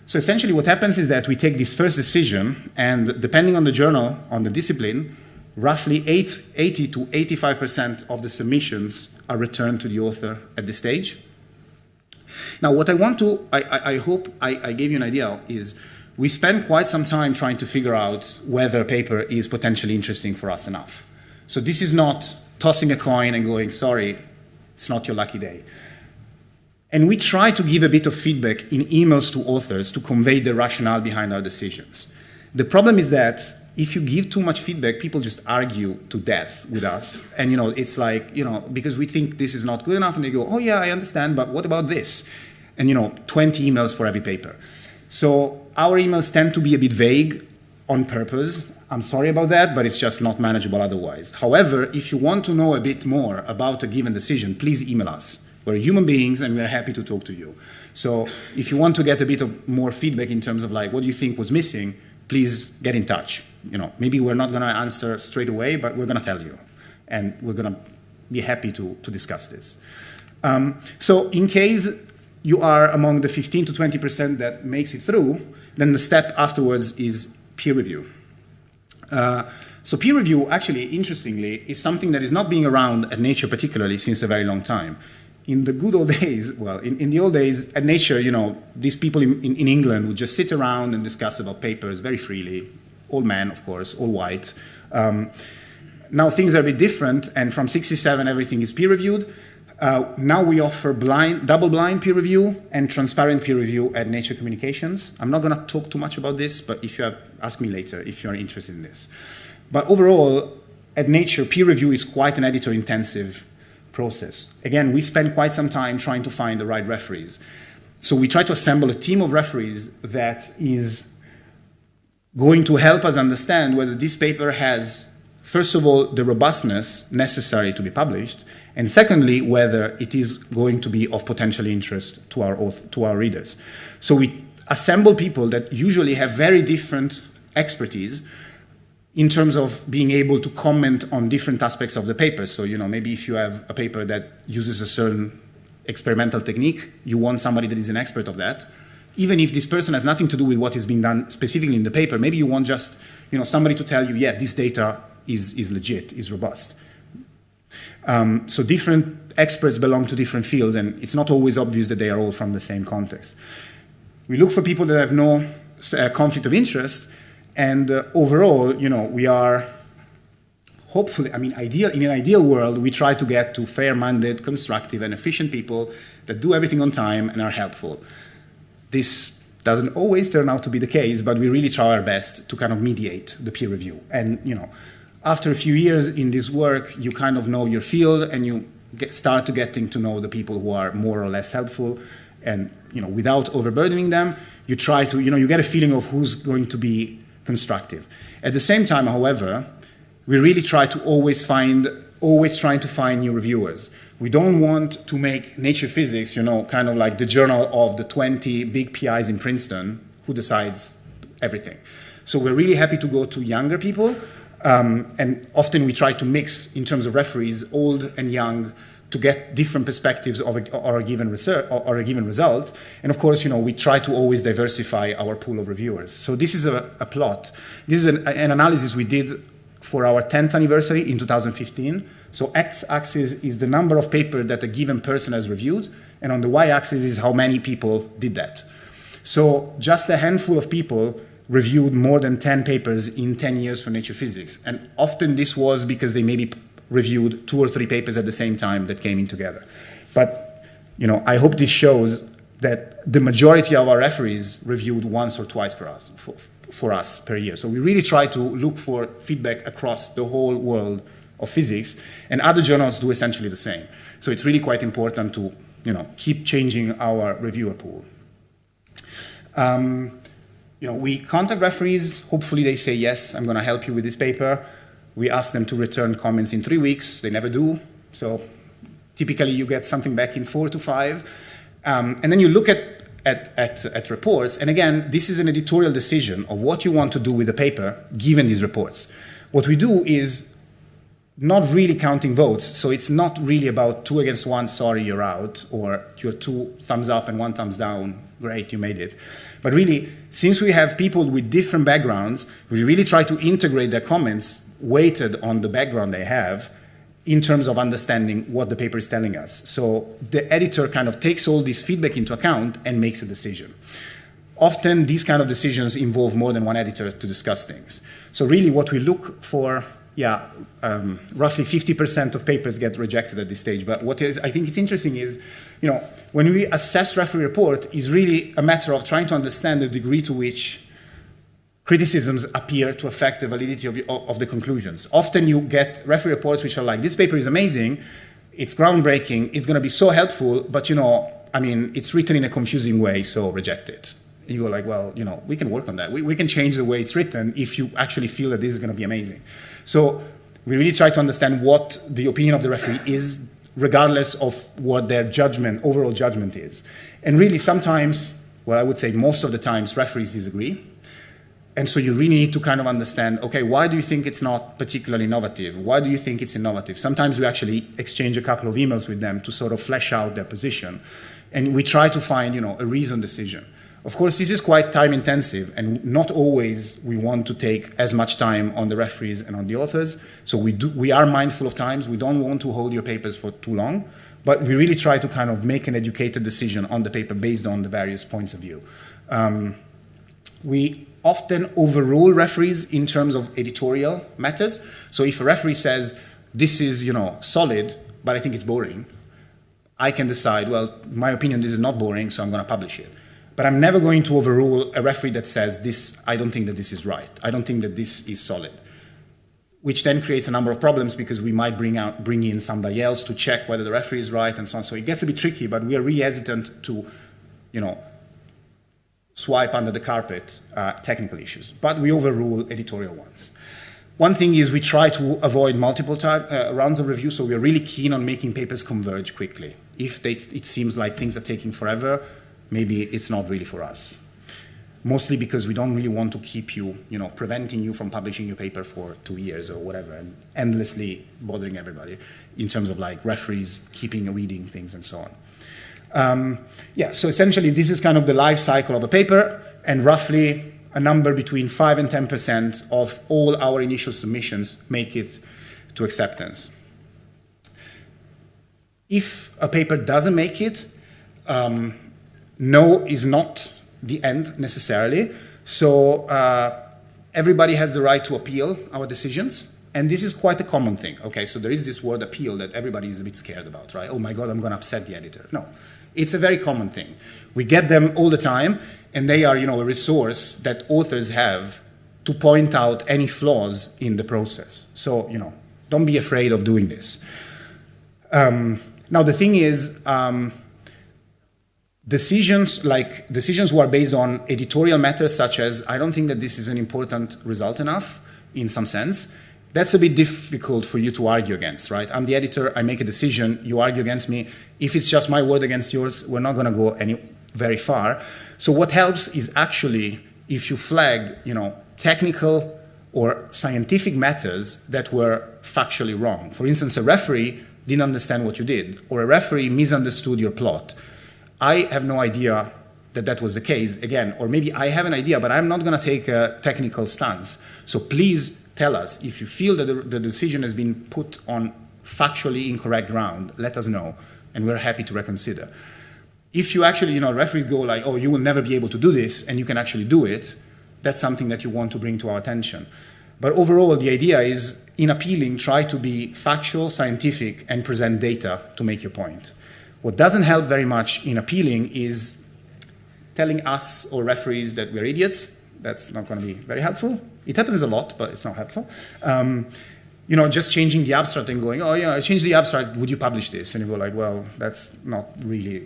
So essentially, what happens is that we take this first decision, and depending on the journal, on the discipline, roughly 80 to 85% of the submissions are returned to the author at this stage. Now, what I want to, I, I, I hope I, I gave you an idea, is we spend quite some time trying to figure out whether a paper is potentially interesting for us enough. So this is not tossing a coin and going, sorry, it's not your lucky day. And we try to give a bit of feedback in emails to authors to convey the rationale behind our decisions. The problem is that if you give too much feedback, people just argue to death with us. And you know, it's like, you know, because we think this is not good enough, and they go, oh yeah, I understand, but what about this? And you know, 20 emails for every paper. So our emails tend to be a bit vague on purpose. I'm sorry about that, but it's just not manageable otherwise. However, if you want to know a bit more about a given decision, please email us. We're human beings and we're happy to talk to you. So if you want to get a bit of more feedback in terms of like what do you think was missing, please get in touch. You know, maybe we're not going to answer straight away, but we're going to tell you. And we're going to be happy to, to discuss this. Um, so in case you are among the 15 to 20% that makes it through, then the step afterwards is peer review. Uh, so peer review, actually, interestingly, is something that is not being around at Nature particularly since a very long time. In the good old days, well, in, in the old days, at Nature, you know, these people in, in, in England would just sit around and discuss about papers very freely, all men, of course, all white. Um, now things are a bit different, and from 67, everything is peer reviewed. Uh, now we offer blind, double-blind peer review and transparent peer review at Nature Communications. I'm not going to talk too much about this, but if you have, ask me later if you are interested in this. But overall, at Nature, peer review is quite an editor-intensive process. Again, we spend quite some time trying to find the right referees. So we try to assemble a team of referees that is going to help us understand whether this paper has, first of all, the robustness necessary to be published, and secondly, whether it is going to be of potential interest to our, to our readers. So we assemble people that usually have very different expertise in terms of being able to comment on different aspects of the paper. So, you know, maybe if you have a paper that uses a certain experimental technique, you want somebody that is an expert of that. Even if this person has nothing to do with what is being done specifically in the paper, maybe you want just, you know, somebody to tell you, yeah, this data is, is legit, is robust. Um, so different experts belong to different fields, and it's not always obvious that they are all from the same context. We look for people that have no uh, conflict of interest, and uh, overall, you know, we are hopefully, I mean, ideal, in an ideal world, we try to get to fair-minded, constructive, and efficient people that do everything on time and are helpful. This doesn't always turn out to be the case, but we really try our best to kind of mediate the peer review. And, you know, after a few years in this work, you kind of know your field and you get, start to getting to know the people who are more or less helpful. And you know, without overburdening them, you try to, you know, you get a feeling of who's going to be constructive. At the same time, however, we really try to always find, always trying to find new reviewers. We don't want to make Nature Physics, you know, kind of like the journal of the 20 big PIs in Princeton who decides everything. So we're really happy to go to younger people um, and often we try to mix, in terms of referees, old and young, to get different perspectives of a, or, a given research, or a given result. And of course, you know, we try to always diversify our pool of reviewers. So this is a, a plot. This is an, an, analysis we did for our 10th anniversary in 2015. So x-axis is the number of papers that a given person has reviewed, and on the y-axis is how many people did that. So just a handful of people reviewed more than 10 papers in 10 years for Nature Physics. And often this was because they maybe reviewed two or three papers at the same time that came in together. But, you know, I hope this shows that the majority of our referees reviewed once or twice per us, for, for us per year. So we really try to look for feedback across the whole world of physics, and other journals do essentially the same. So it's really quite important to, you know, keep changing our reviewer pool. Um, you know, we contact referees. Hopefully they say, yes, I'm going to help you with this paper. We ask them to return comments in three weeks. They never do. So typically you get something back in four to five. Um, and then you look at, at, at, at reports. And again, this is an editorial decision of what you want to do with the paper given these reports. What we do is not really counting votes. So it's not really about two against one, sorry, you're out, or you're two thumbs up and one thumbs down, great, you made it. But really, since we have people with different backgrounds, we really try to integrate their comments weighted on the background they have in terms of understanding what the paper is telling us. So the editor kind of takes all this feedback into account and makes a decision. Often these kind of decisions involve more than one editor to discuss things. So really what we look for yeah, um, roughly 50% of papers get rejected at this stage. But what is, I think it's interesting is, you know, when we assess referee report, is really a matter of trying to understand the degree to which criticisms appear to affect the validity of, of the conclusions. Often you get referee reports which are like, this paper is amazing, it's groundbreaking, it's going to be so helpful, but you know, I mean, it's written in a confusing way, so reject it. And you go like, well, you know, we can work on that. We, we can change the way it's written if you actually feel that this is going to be amazing. So we really try to understand what the opinion of the referee is, regardless of what their judgment, overall judgment is. And really sometimes, well, I would say most of the times, referees disagree. And so you really need to kind of understand, okay, why do you think it's not particularly innovative? Why do you think it's innovative? Sometimes we actually exchange a couple of emails with them to sort of flesh out their position. And we try to find, you know, a reasoned decision. Of course, this is quite time intensive, and not always we want to take as much time on the referees and on the authors. So we, do, we are mindful of times. We don't want to hold your papers for too long, but we really try to kind of make an educated decision on the paper based on the various points of view. Um, we often overrule referees in terms of editorial matters. So if a referee says, this is, you know, solid, but I think it's boring, I can decide, well, my opinion, this is not boring, so I'm going to publish it. But I'm never going to overrule a referee that says this, I don't think that this is right. I don't think that this is solid. Which then creates a number of problems because we might bring out, bring in somebody else to check whether the referee is right and so on. So it gets a bit tricky, but we are really hesitant to, you know, swipe under the carpet uh, technical issues. But we overrule editorial ones. One thing is we try to avoid multiple uh, rounds of review, so we are really keen on making papers converge quickly. If they, it seems like things are taking forever, maybe it's not really for us. Mostly because we don't really want to keep you, you know, preventing you from publishing your paper for two years or whatever, and endlessly bothering everybody in terms of like referees keeping reading things and so on. Um, yeah, so essentially this is kind of the life cycle of a paper, and roughly a number between 5 and 10% of all our initial submissions make it to acceptance. If a paper doesn't make it, um, no is not the end necessarily. So uh, everybody has the right to appeal our decisions. And this is quite a common thing. Okay, so there is this word appeal that everybody is a bit scared about, right? Oh my God, I'm going to upset the editor. No, it's a very common thing. We get them all the time, and they are, you know, a resource that authors have to point out any flaws in the process. So, you know, don't be afraid of doing this. Um, now, the thing is, um, decisions like decisions were based on editorial matters, such as I don't think that this is an important result enough, in some sense. That's a bit difficult for you to argue against, right? I'm the editor, I make a decision, you argue against me. If it's just my word against yours, we're not going to go any very far. So what helps is actually if you flag, you know, technical or scientific matters that were factually wrong. For instance, a referee didn't understand what you did, or a referee misunderstood your plot. I have no idea that that was the case, again, or maybe I have an idea, but I'm not going to take a technical stance. So please tell us if you feel that the, the decision has been put on factually incorrect ground, let us know, and we're happy to reconsider. If you actually, you know, referees go like, oh, you will never be able to do this, and you can actually do it, that's something that you want to bring to our attention. But overall, the idea is in appealing, try to be factual, scientific, and present data to make your point. What doesn't help very much in appealing is telling us or referees that we're idiots. That's not going to be very helpful. It happens a lot, but it's not helpful. Um, you know, just changing the abstract and going, oh yeah, I changed the abstract. Would you publish this? And you go like, well, that's not really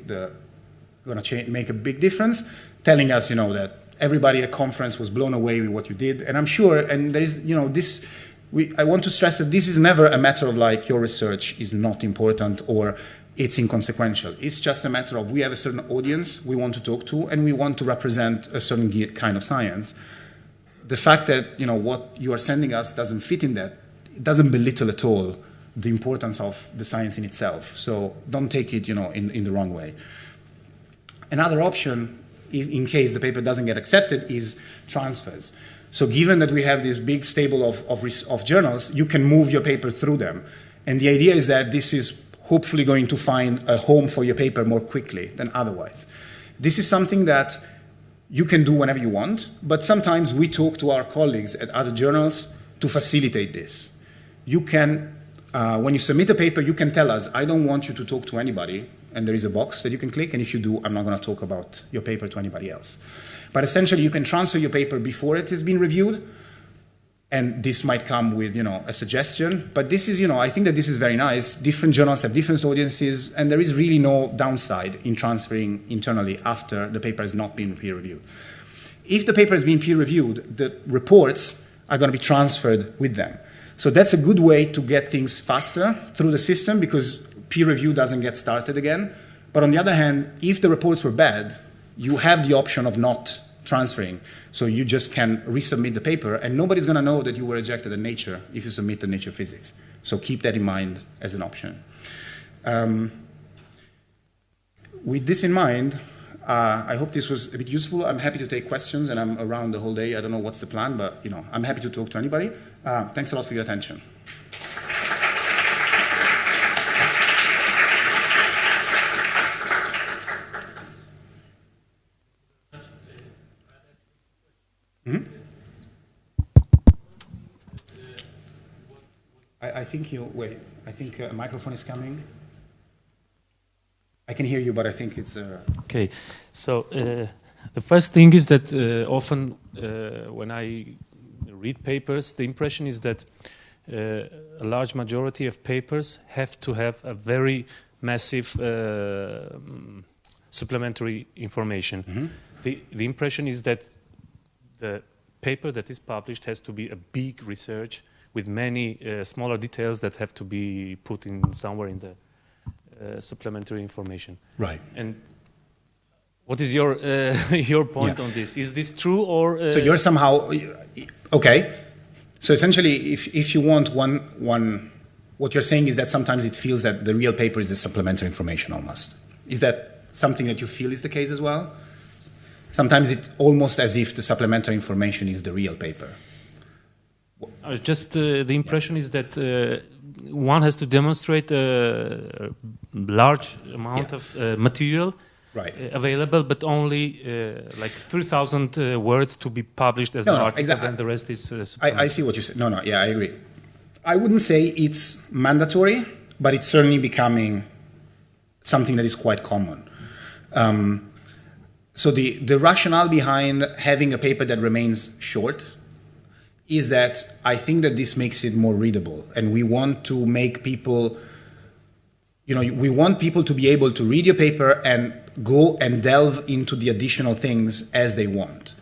going to make a big difference. Telling us, you know, that everybody at conference was blown away with what you did, and I'm sure. And there is, you know, this. We, I want to stress that this is never a matter of like your research is not important or it's inconsequential. It's just a matter of we have a certain audience we want to talk to and we want to represent a certain kind of science the fact that you know what you are sending us doesn't fit in that it doesn't belittle at all the importance of the science in itself. So don't take it you know in, in the wrong way. Another option, in case the paper doesn't get accepted, is transfers. So given that we have this big stable of, of, of journals, you can move your paper through them. And the idea is that this is hopefully going to find a home for your paper more quickly than otherwise. This is something that you can do whenever you want, but sometimes we talk to our colleagues at other journals to facilitate this. You can, uh, when you submit a paper, you can tell us, I don't want you to talk to anybody, and there is a box that you can click, and if you do, I'm not going to talk about your paper to anybody else. But essentially, you can transfer your paper before it has been reviewed, and this might come with you know a suggestion. But this is you know i think that this is very nice. Different journals have different audiences and there is really no downside in transferring internally after the paper has not been peer reviewed. If the paper has been peer reviewed the reports are going to be transferred with them. So that's a good way to get things faster through the system because peer review doesn't get started again. But on the other hand if the reports were bad you have the option of not transferring. So you just can resubmit the paper, and nobody's going to know that you were rejected in Nature if you submit to Nature Physics. So keep that in mind as an option. Um, with this in mind, uh, I hope this was a bit useful. I'm happy to take questions, and I'm around the whole day. I don't know what's the plan, but you know, I'm happy to talk to anybody. Uh, thanks a lot for your attention. I, I, think you, wait, I think a microphone is coming. I can hear you, but I think it's. Uh, Okay, so uh, the first thing is that uh, often uh, when I read papers, the impression is that uh, a large majority of papers have to have a very massive uh, mm, supplementary information. The, the impression is that the paper that is published has to be a big research with many uh, smaller details that have to be put in somewhere in the uh, supplementary information. right. And what is your uh, your point Yeah. on this? Is this true or uh, So you're somehow okay. So essentially, if if you want one one, what you're saying is that sometimes it feels that the real paper is the supplementary information almost. Is that something that you feel is the case as well? Sometimes it almost as if the supplementary information is the real paper. Uh, just uh, the impression is that uh, one has to demonstrate a large amount Yeah. of uh, material Right. uh, available, but only uh, like 3,000 uh, words to be published as No, an no, article, exactly. and the rest is. Uh, I, I see what you said. No, no, yeah, I agree. I wouldn't say it's mandatory, but it's certainly becoming something that is quite common. Um, so the, the rationale behind having a paper that remains short is that I think that this makes it more readable, and we want to make people you know, we want people to be able to read your paper and go and delve into the additional things as they want.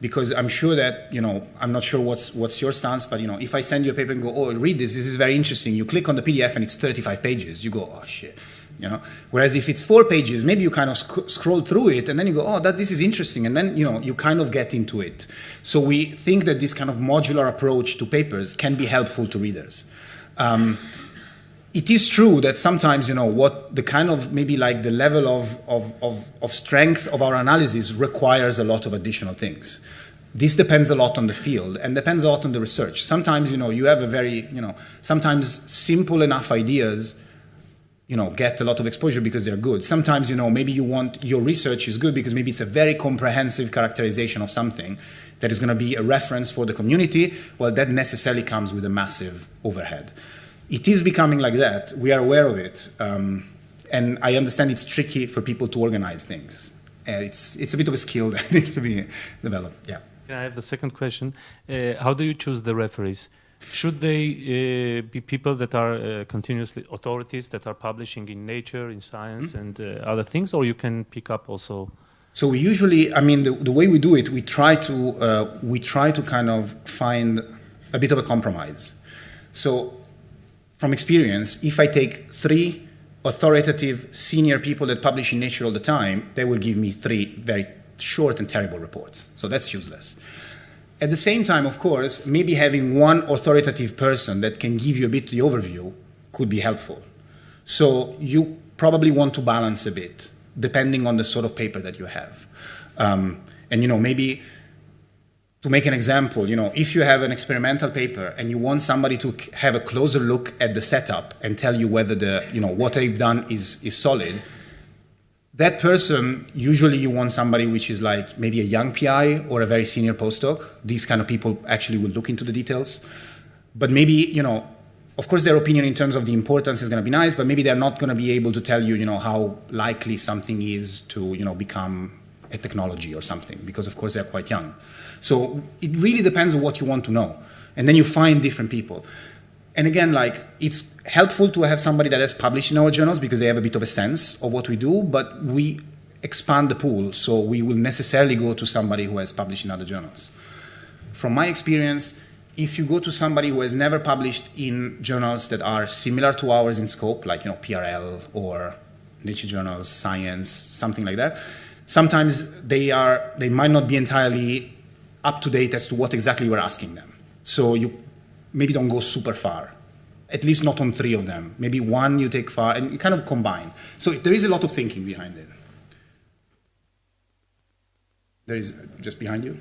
Because I'm sure that, you know, I'm not sure what's, what's your stance, but, you know, if I send you a paper and go, oh, read this, this is very interesting, you click on the PDF and it's 35 pages, you go, oh, shit, you know. Whereas if it's four pages, maybe you kind of sc- scroll through it and then you go, oh, that this is interesting, and then, you know, you kind of get into it. So we think that this kind of modular approach to papers can be helpful to readers. Um, it is true that sometimes you know what the kind of maybe like the level of, of, of, of strength of our analysis requires a lot of additional things this depends a lot on the field and depends a lot on the research sometimes you know you have a very you know sometimes simple enough ideas you know get a lot of exposure because they're good. Sometimes you know maybe you want your research is good because maybe it's a very comprehensive characterization of something that is going to be a reference for the community. Well that necessarily comes with a massive overhead. It is becoming like that. We are aware of it um, and i understand it's tricky for people to organize things. Uh, it's, it's a bit of a skill that needs to be developed. Yeah. I have the second question? Uh, how do you choose the referees? Should they uh, be people that are uh, continuously authorities that are publishing in Nature, in Science, and uh, other things, or you can pick up also? So we usually, I mean, the, the way we do it, we try to uh, we try to kind of find a bit of a compromise. So, from experience, if I take three authoritative senior people that publish in Nature all the time, they will give me three very short and terrible reports. So that's useless. At the same time, of course, maybe having one authoritative person that can give you a bit of the overview could be helpful. So you probably want to balance a bit depending on the sort of paper that you have. Um, and you know, maybe to make an example, you know, if you have an experimental paper and you want somebody to have a closer look at the setup and tell you whether the, you know, what they've done is, is solid, that person usually you want somebody which is like maybe a young PI or a very senior postdoc. These kind of people actually will look into the details. But maybe, you know, of course their opinion in terms of the importance is going to be nice, but maybe they're not going to be able to tell you, you know, how likely something is to, you know, become a technology or something, because of course they're quite young. So it really depends on what you want to know. And then you find different people. And again, like it's helpful to have somebody that has published in our journals because they have a bit of a sense of what we do, but we expand the pool, so we will necessarily go to somebody who has published in other journals. From my experience, if you go to somebody who has never published in journals that are similar to ours in scope, like you know PRL or Nature Journals, Science, something like that, sometimes they are they might not be entirely up to date as to what exactly we're asking them. So you maybe don't go super far. At least not on three of them. Maybe one you take far and you kind of combine. So there is a lot of thinking behind it. There is just behind you.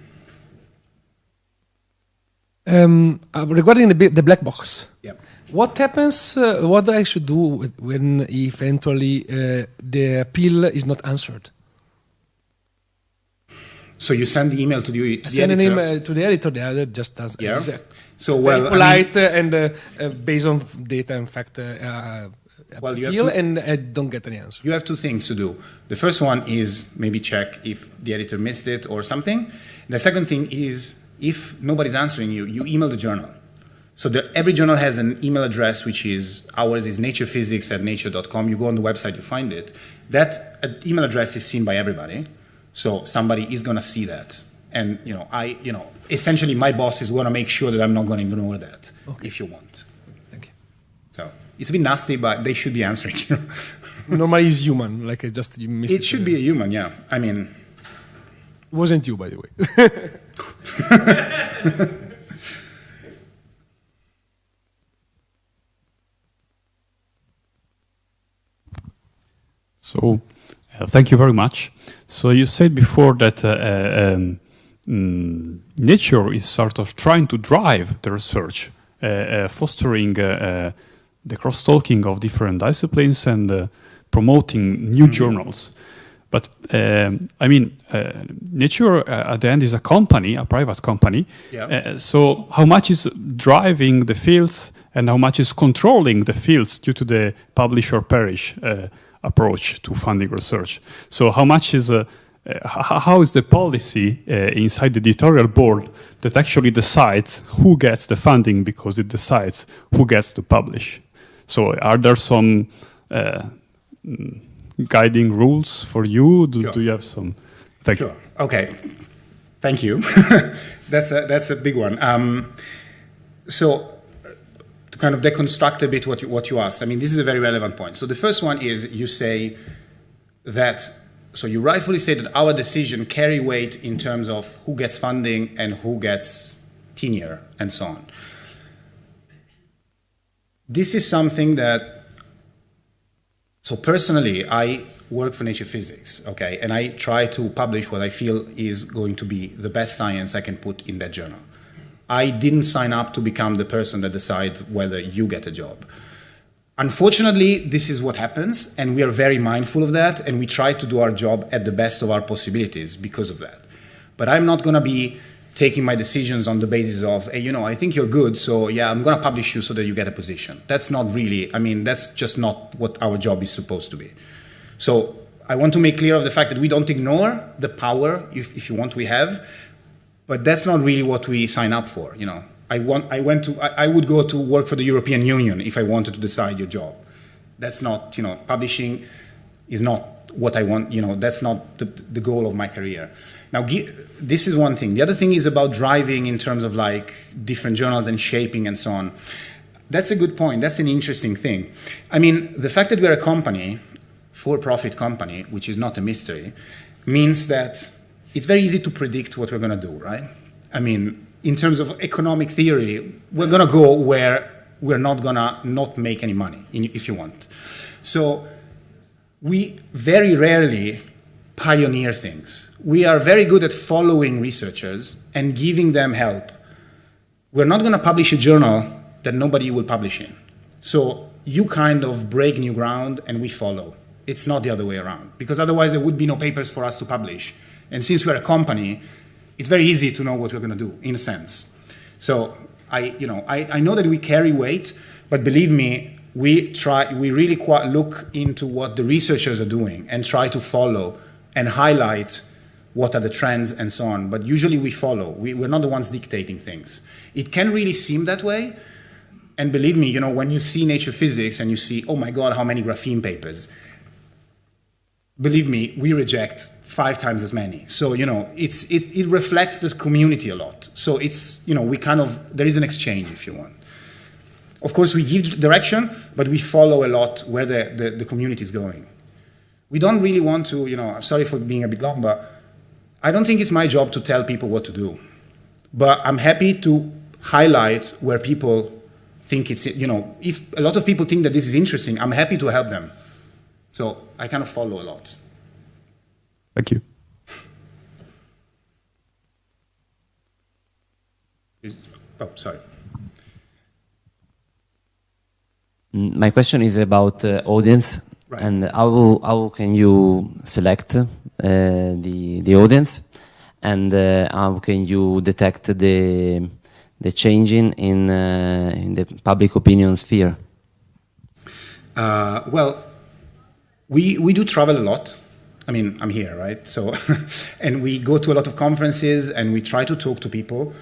Um, uh, regarding the, the black box, Yeah. what happens? Uh, what I should do when eventually uh, the appeal is not answered? So you send the email to the, to the send an editor. email to the editor. The editor just does. Yeah. So very well, I mean- polite and uh, uh, based on data and fact uh, Well, you have appeal to- and I don't get any answer. You have two things to do. The first one is maybe check if the editor missed it or something. The second thing is if nobody's answering you, you email the journal. So the, every journal has an email address, which is ours is naturephysics at nature.com. You go on the website, you find it. That uh, email address is seen by everybody. So somebody is going to see that. And, you know, I, you know, essentially my boss is going to make sure that I'm not going to ignore that if you want. Thank you. So it's a bit nasty, but they should be answering. You know? Normally it's human, like I just you missed It should be a human, yeah. I mean, It wasn't you, by the way. So, uh, thank you very much. So, you said before that uh, uh, um, mm, nature is sort of trying to drive the research, uh, uh, fostering uh, uh, the cross-talking of different disciplines and uh, promoting new journals. But um, I mean, uh, Nature uh, at the end is a company, a private company. Yeah. Uh, so, how much is driving the fields, and how much is controlling the fields due to the publish or perish uh, approach to funding research? So, how much is how is the policy uh, inside the editorial board that actually decides who gets the funding because it decides who gets to publish? So, are there some uh, mm, guiding rules for you? Do, Sure. do you have some? Thank Sure. Okay. Thank you. that's a that's a big one. Um, so uh, to kind of deconstruct a bit what you, what you asked. I mean, this is a very relevant point. So the first one is you say that. So you rightfully say that our decision carry weight in terms of who gets funding and who gets tenure and so on. This is something that so personally, I work for Nature Physics, okay, and I try to publish what I feel is going to be the best science I can put in that journal. I didn't sign up to become the person that decides whether you get a job. Unfortunately, this is what happens, and we are very mindful of that, and we try to do our job at the best of our possibilities because of that. But I'm not going to be taking my decisions on the basis of, hey, you know, I think you're good, so yeah, I'm going to publish you so that you get a position. That's not really, I mean, that's just not what our job is supposed to be. So I want to make clear of the fact that we don't ignore the power, if, if you want, we have, but that's not really what we sign up for. You know, I want, I went to, I, I would go to work for the European Union if I wanted to decide your job. That's not, you know, publishing is not what I want. You know, that's not the, the goal of my career. Now, this is one thing. The other thing is about driving in terms of like different journals and shaping and so on. That's a good point. That's an interesting thing. I mean, the fact that we're a company, for-profit company, which is not a mystery, means that it's very easy to predict what we're going to do, right? I mean, in terms of economic theory, we're going to go where we're not going to not make any money, if you want. So we very rarely pioneer things. We are very good at following researchers and giving them help. We're not going to publish a journal that nobody will publish in. So you kind of break new ground and we follow. It's not the other way around because otherwise there would be no papers for us to publish. And since we're a company, it's very easy to know what we're going to do in a sense. So I, you know, I, I know that we carry weight, but believe me, we try, we really quite look into what the researchers are doing and try to follow and highlight what are the trends and so on. But usually we follow. We, we're not the ones dictating things. It can really seem that way. And believe me, you know, when you see Nature Physics and you see, oh my God, how many graphene papers, believe me, we reject five times as many. So, you know, it's, it, it reflects the community a lot. So it's, you know, we kind of, there is an exchange if you want. Of course, we give direction, but we follow a lot where the, the, the community is going. We don't really want to, you know, I'm sorry for being a bit long, but I don't think it's my job to tell people what to do. But I'm happy to highlight where people think it's, you know, if a lot of people think that this is interesting, I'm happy to help them. So I kind of follow a lot. Thank you. Is- oh, sorry. Mm, My question is about uh, audience Right. and how how can you select uh, the the audience and uh, how can you detect the the changing in uh, in the public opinion sphere? Uh, well, we, we do travel a lot. I mean, I'm here, right? So, and we go to a lot of conferences and we try to talk to people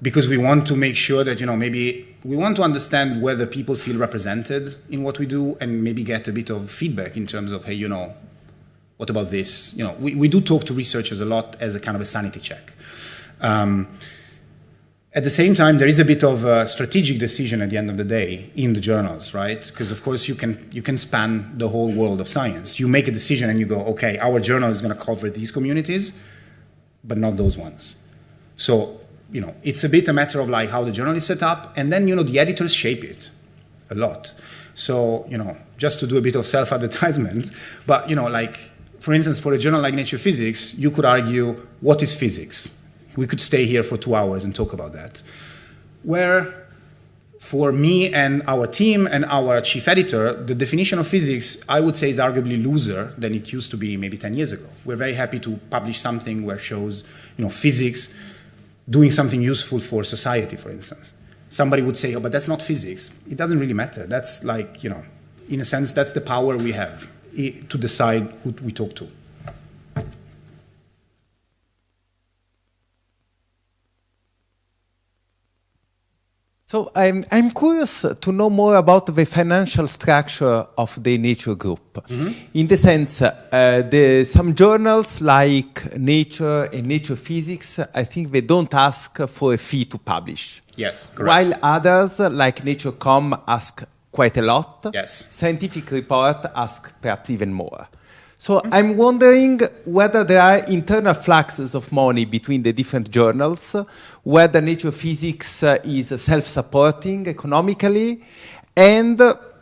because we want to make sure that, you know, maybe we want to understand whether people feel represented in what we do and maybe get a bit of feedback in terms of, hey, you know, what about this? You know, we, we do talk to researchers a lot as a kind of a sanity check. Um, at the same time, there is a bit of a strategic decision at the end of the day in the journals, right? Because of course you can you can span the whole world of science. You make a decision and you go, okay, our journal is going to cover these communities, but not those ones. So you know, it's a bit a matter of like how the journal is set up, and then you know the editors shape it a lot. So you know, just to do a bit of self-advertisement, but you know, like for instance, for a journal like Nature Physics, you could argue what is physics we could stay here for two hours and talk about that. Where for me and our team and our chief editor, the definition of physics, I would say, is arguably looser than it used to be maybe 10 years ago. We're very happy to publish something where shows, you know, physics doing something useful for society, for instance. Somebody would say, oh, but that's not physics. It doesn't really matter. That's like, you know, in a sense, that's the power we have eh, to decide who we talk to. So I'm, I'm curious to know more about the financial structure of the Nature Group. Mm-hmm. In the sense, uh, the, some journals like Nature and Nature Physics, I think they don't ask for a fee to publish. Yes, correct. While others, like Nature.com, ask quite a lot. Yes. Scientific Report ask perhaps even more. So I'm wondering whether there are internal fluxes of money between the different journals, whether Nature Physics uh, is self-supporting economically, and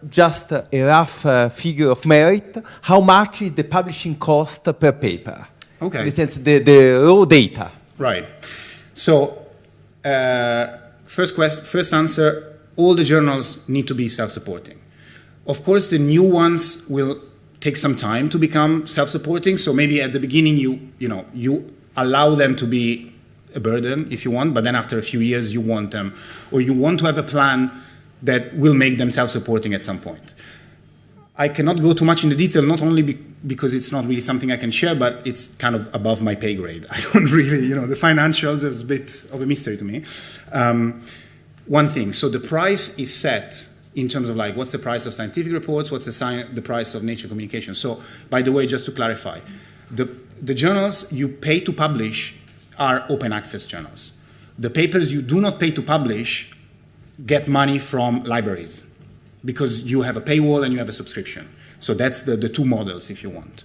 just a rough uh, figure of merit, how much is the publishing cost per paper? Okay. In the sense, the, the raw data. Right. So, uh, first, quest- first answer, all the journals need to be self-supporting. Of course, the new ones will take some time to become self-supporting. So maybe at the beginning you you know you allow them to be a burden if you want, but then after a few years you want them, or you want to have a plan that will make them self-supporting at some point. I cannot go too much into detail, not only be, because it's not really something I can share, but it's kind of above my pay grade. I don't really, you know, the financials is a bit of a mystery to me. Um, one thing, so the price is set in terms of like what's the price of scientific reports, what's the, the price of nature communication. So, by the way, just to clarify, the, the journals you pay to publish are open access journals. The papers you do not pay to publish get money from libraries because you have a paywall and you have a subscription. So that's the, the two models, if you want.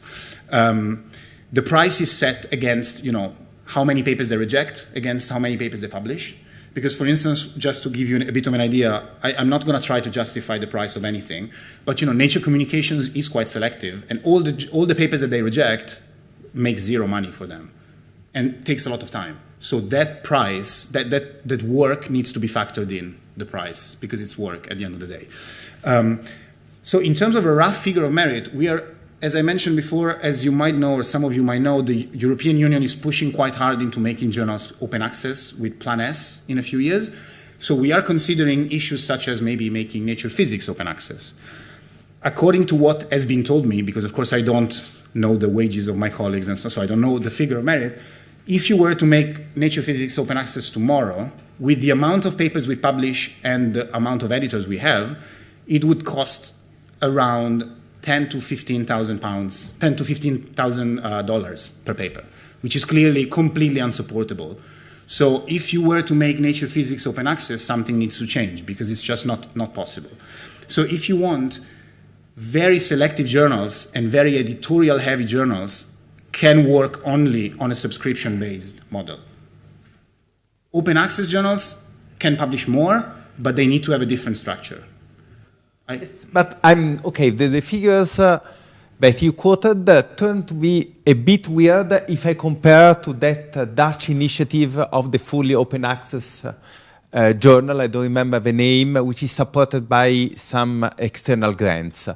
Um, the price is set against, you know, how many papers they reject against how many papers they publish. Because, for instance, just to give you a bit of an idea, I, am not going to try to justify the price of anything, but you know, Nature Communications is quite selective, and all the all the papers that they reject make zero money for them, and takes a lot of time. So that price, that that that work needs to be factored in the price because it's work at the end of the day. Um, so, in terms of a rough figure of merit, we are as I mentioned before, as you might know, or some of you might know, the European Union is pushing quite hard into making journals open access with Plan S in a few years. So we are considering issues such as maybe making nature physics open access. According to what has been told me, because of course I don't know the wages of my colleagues and so, so I don't know the figure of merit, if you were to make nature physics open access tomorrow, with the amount of papers we publish and the amount of editors we have, it would cost around 10 to 15,000 pounds, 10 to 15,000 uh, dollars per paper, which is clearly completely unsupportable. So if you were to make nature physics open access, something needs to change because it's just not, not possible. So if you want, very selective journals and very editorial heavy journals can work only on a subscription based model. Open access journals can publish more, but they need to have a different structure. I, but I'm okay. The, the figures uh, that you quoted uh, turn to be a bit weird if I compare to that uh, Dutch initiative of the fully open access uh, uh, journal. I don't remember the name, which is supported by some external grants.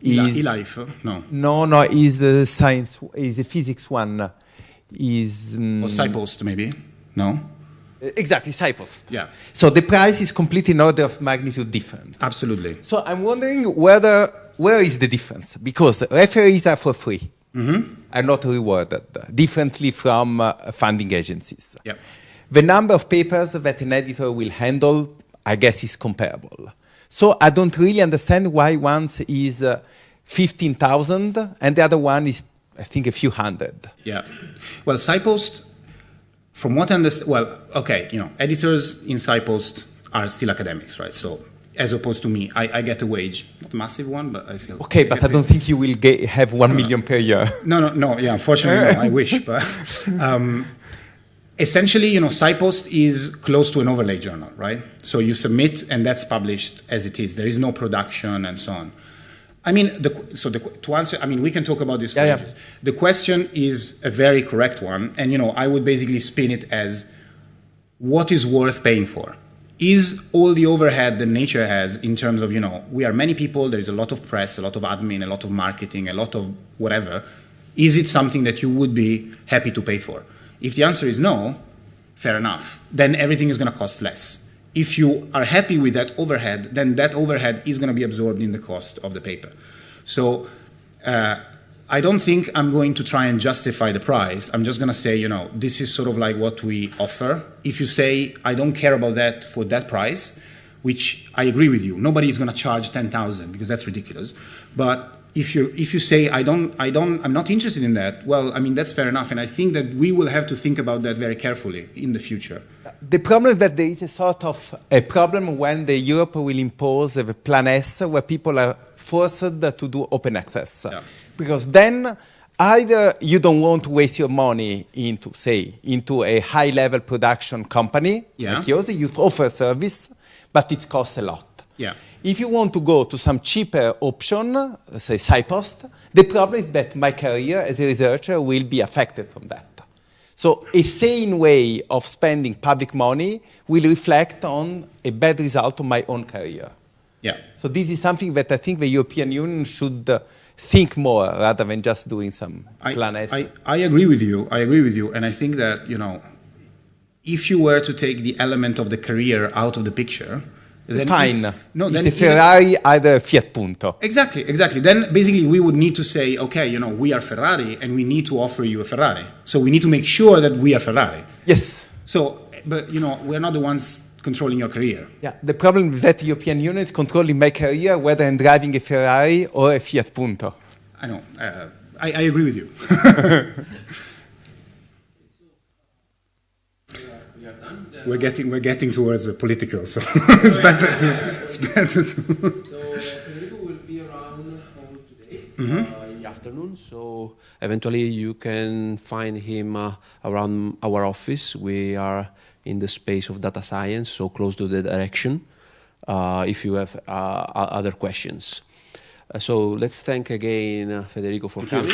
Is, eLife? No. No, no. Is the science? Is the physics one? Is um, or SciPost maybe? No. Exactly, SciPost. Yeah. So the price is completely in order of magnitude different. Absolutely. So I'm wondering whether where is the difference? Because referees are for free, are not rewarded, differently from uh, funding agencies. Yeah. The number of papers that an editor will handle, I guess, is comparable. So I don't really understand why one is uh, 15,000 and the other one is, I think, a few hundred. Yeah. Well, SciPost, from what I understand, well, okay, you know, editors in SciPost are still academics, right? So, as opposed to me, I, I get a wage, not a massive one, but I still. Okay, but I don't think you will get, have one million per year. No, no, no. Yeah, unfortunately, no, I wish. But um, essentially, you know, SciPost is close to an overlay journal, right? So you submit, and that's published as it is. There is no production and so on. I mean, the, so the, to answer, I mean, we can talk about this for Yeah, yeah. ages. The question is a very correct one, and you know, I would basically spin it as what is worth paying for? Is all the overhead that nature has in terms of, you know, we are many people, there is a lot of press, a lot of admin, a lot of marketing, a lot of whatever. Is it something that you would be happy to pay for? If the answer is no, fair enough. Then everything is going to cost less. If you are happy with that overhead, then that overhead is going to be absorbed in the cost of the paper. So uh, I don't think I'm going to try and justify the price. I'm just going to say, you know, this is sort of like what we offer. If you say, I don't care about that for that price, which I agree with you, nobody is going to charge 10,000 because that's ridiculous. But if you if you say I don't I don't I'm not interested in that, well, I mean that's fair enough, and I think that we will have to think about that very carefully in the future. The problem is that there is a sort of a problem when the Europe will impose a Plan S where people are forced to do open access. Yeah. Because then either you don't want to waste your money into, say, into a high level production company Yeah. like yours, you offer a service, but it costs a lot. Yeah. If you want to go to some cheaper option, say SciPost, the problem is that my career as a researcher will be affected from that. So a sane way of spending public money will reflect on a bad result of my own career. Yeah. So this is something that I think the European Union should uh, think more rather than just doing some I, plan S. I, I agree with you. I agree with you. And I think that, you know, if you were to take the element of the career out of the picture, then Fine. no, it's then a Ferrari, either a Fiat Punto. Exactly, exactly. Then basically we would need to say, okay, you know, we are Ferrari and we need to offer you a Ferrari. So we need to make sure that we are Ferrari. Yes. So, but you know, we're not the ones controlling your career. Yeah, the problem is that the European Union is controlling my career whether I'm driving a Ferrari or a Fiat Punto. I know. Uh, I, I agree with you. we're getting we're getting towards the political, so it's better to it's better to. So Federico will be around all today uh, in the afternoon. So eventually you can find him uh, around our office. We are in the space of data science, so close to the direction. Uh, if you have uh, other questions. Uh, so let's thank again uh, Federico for coming.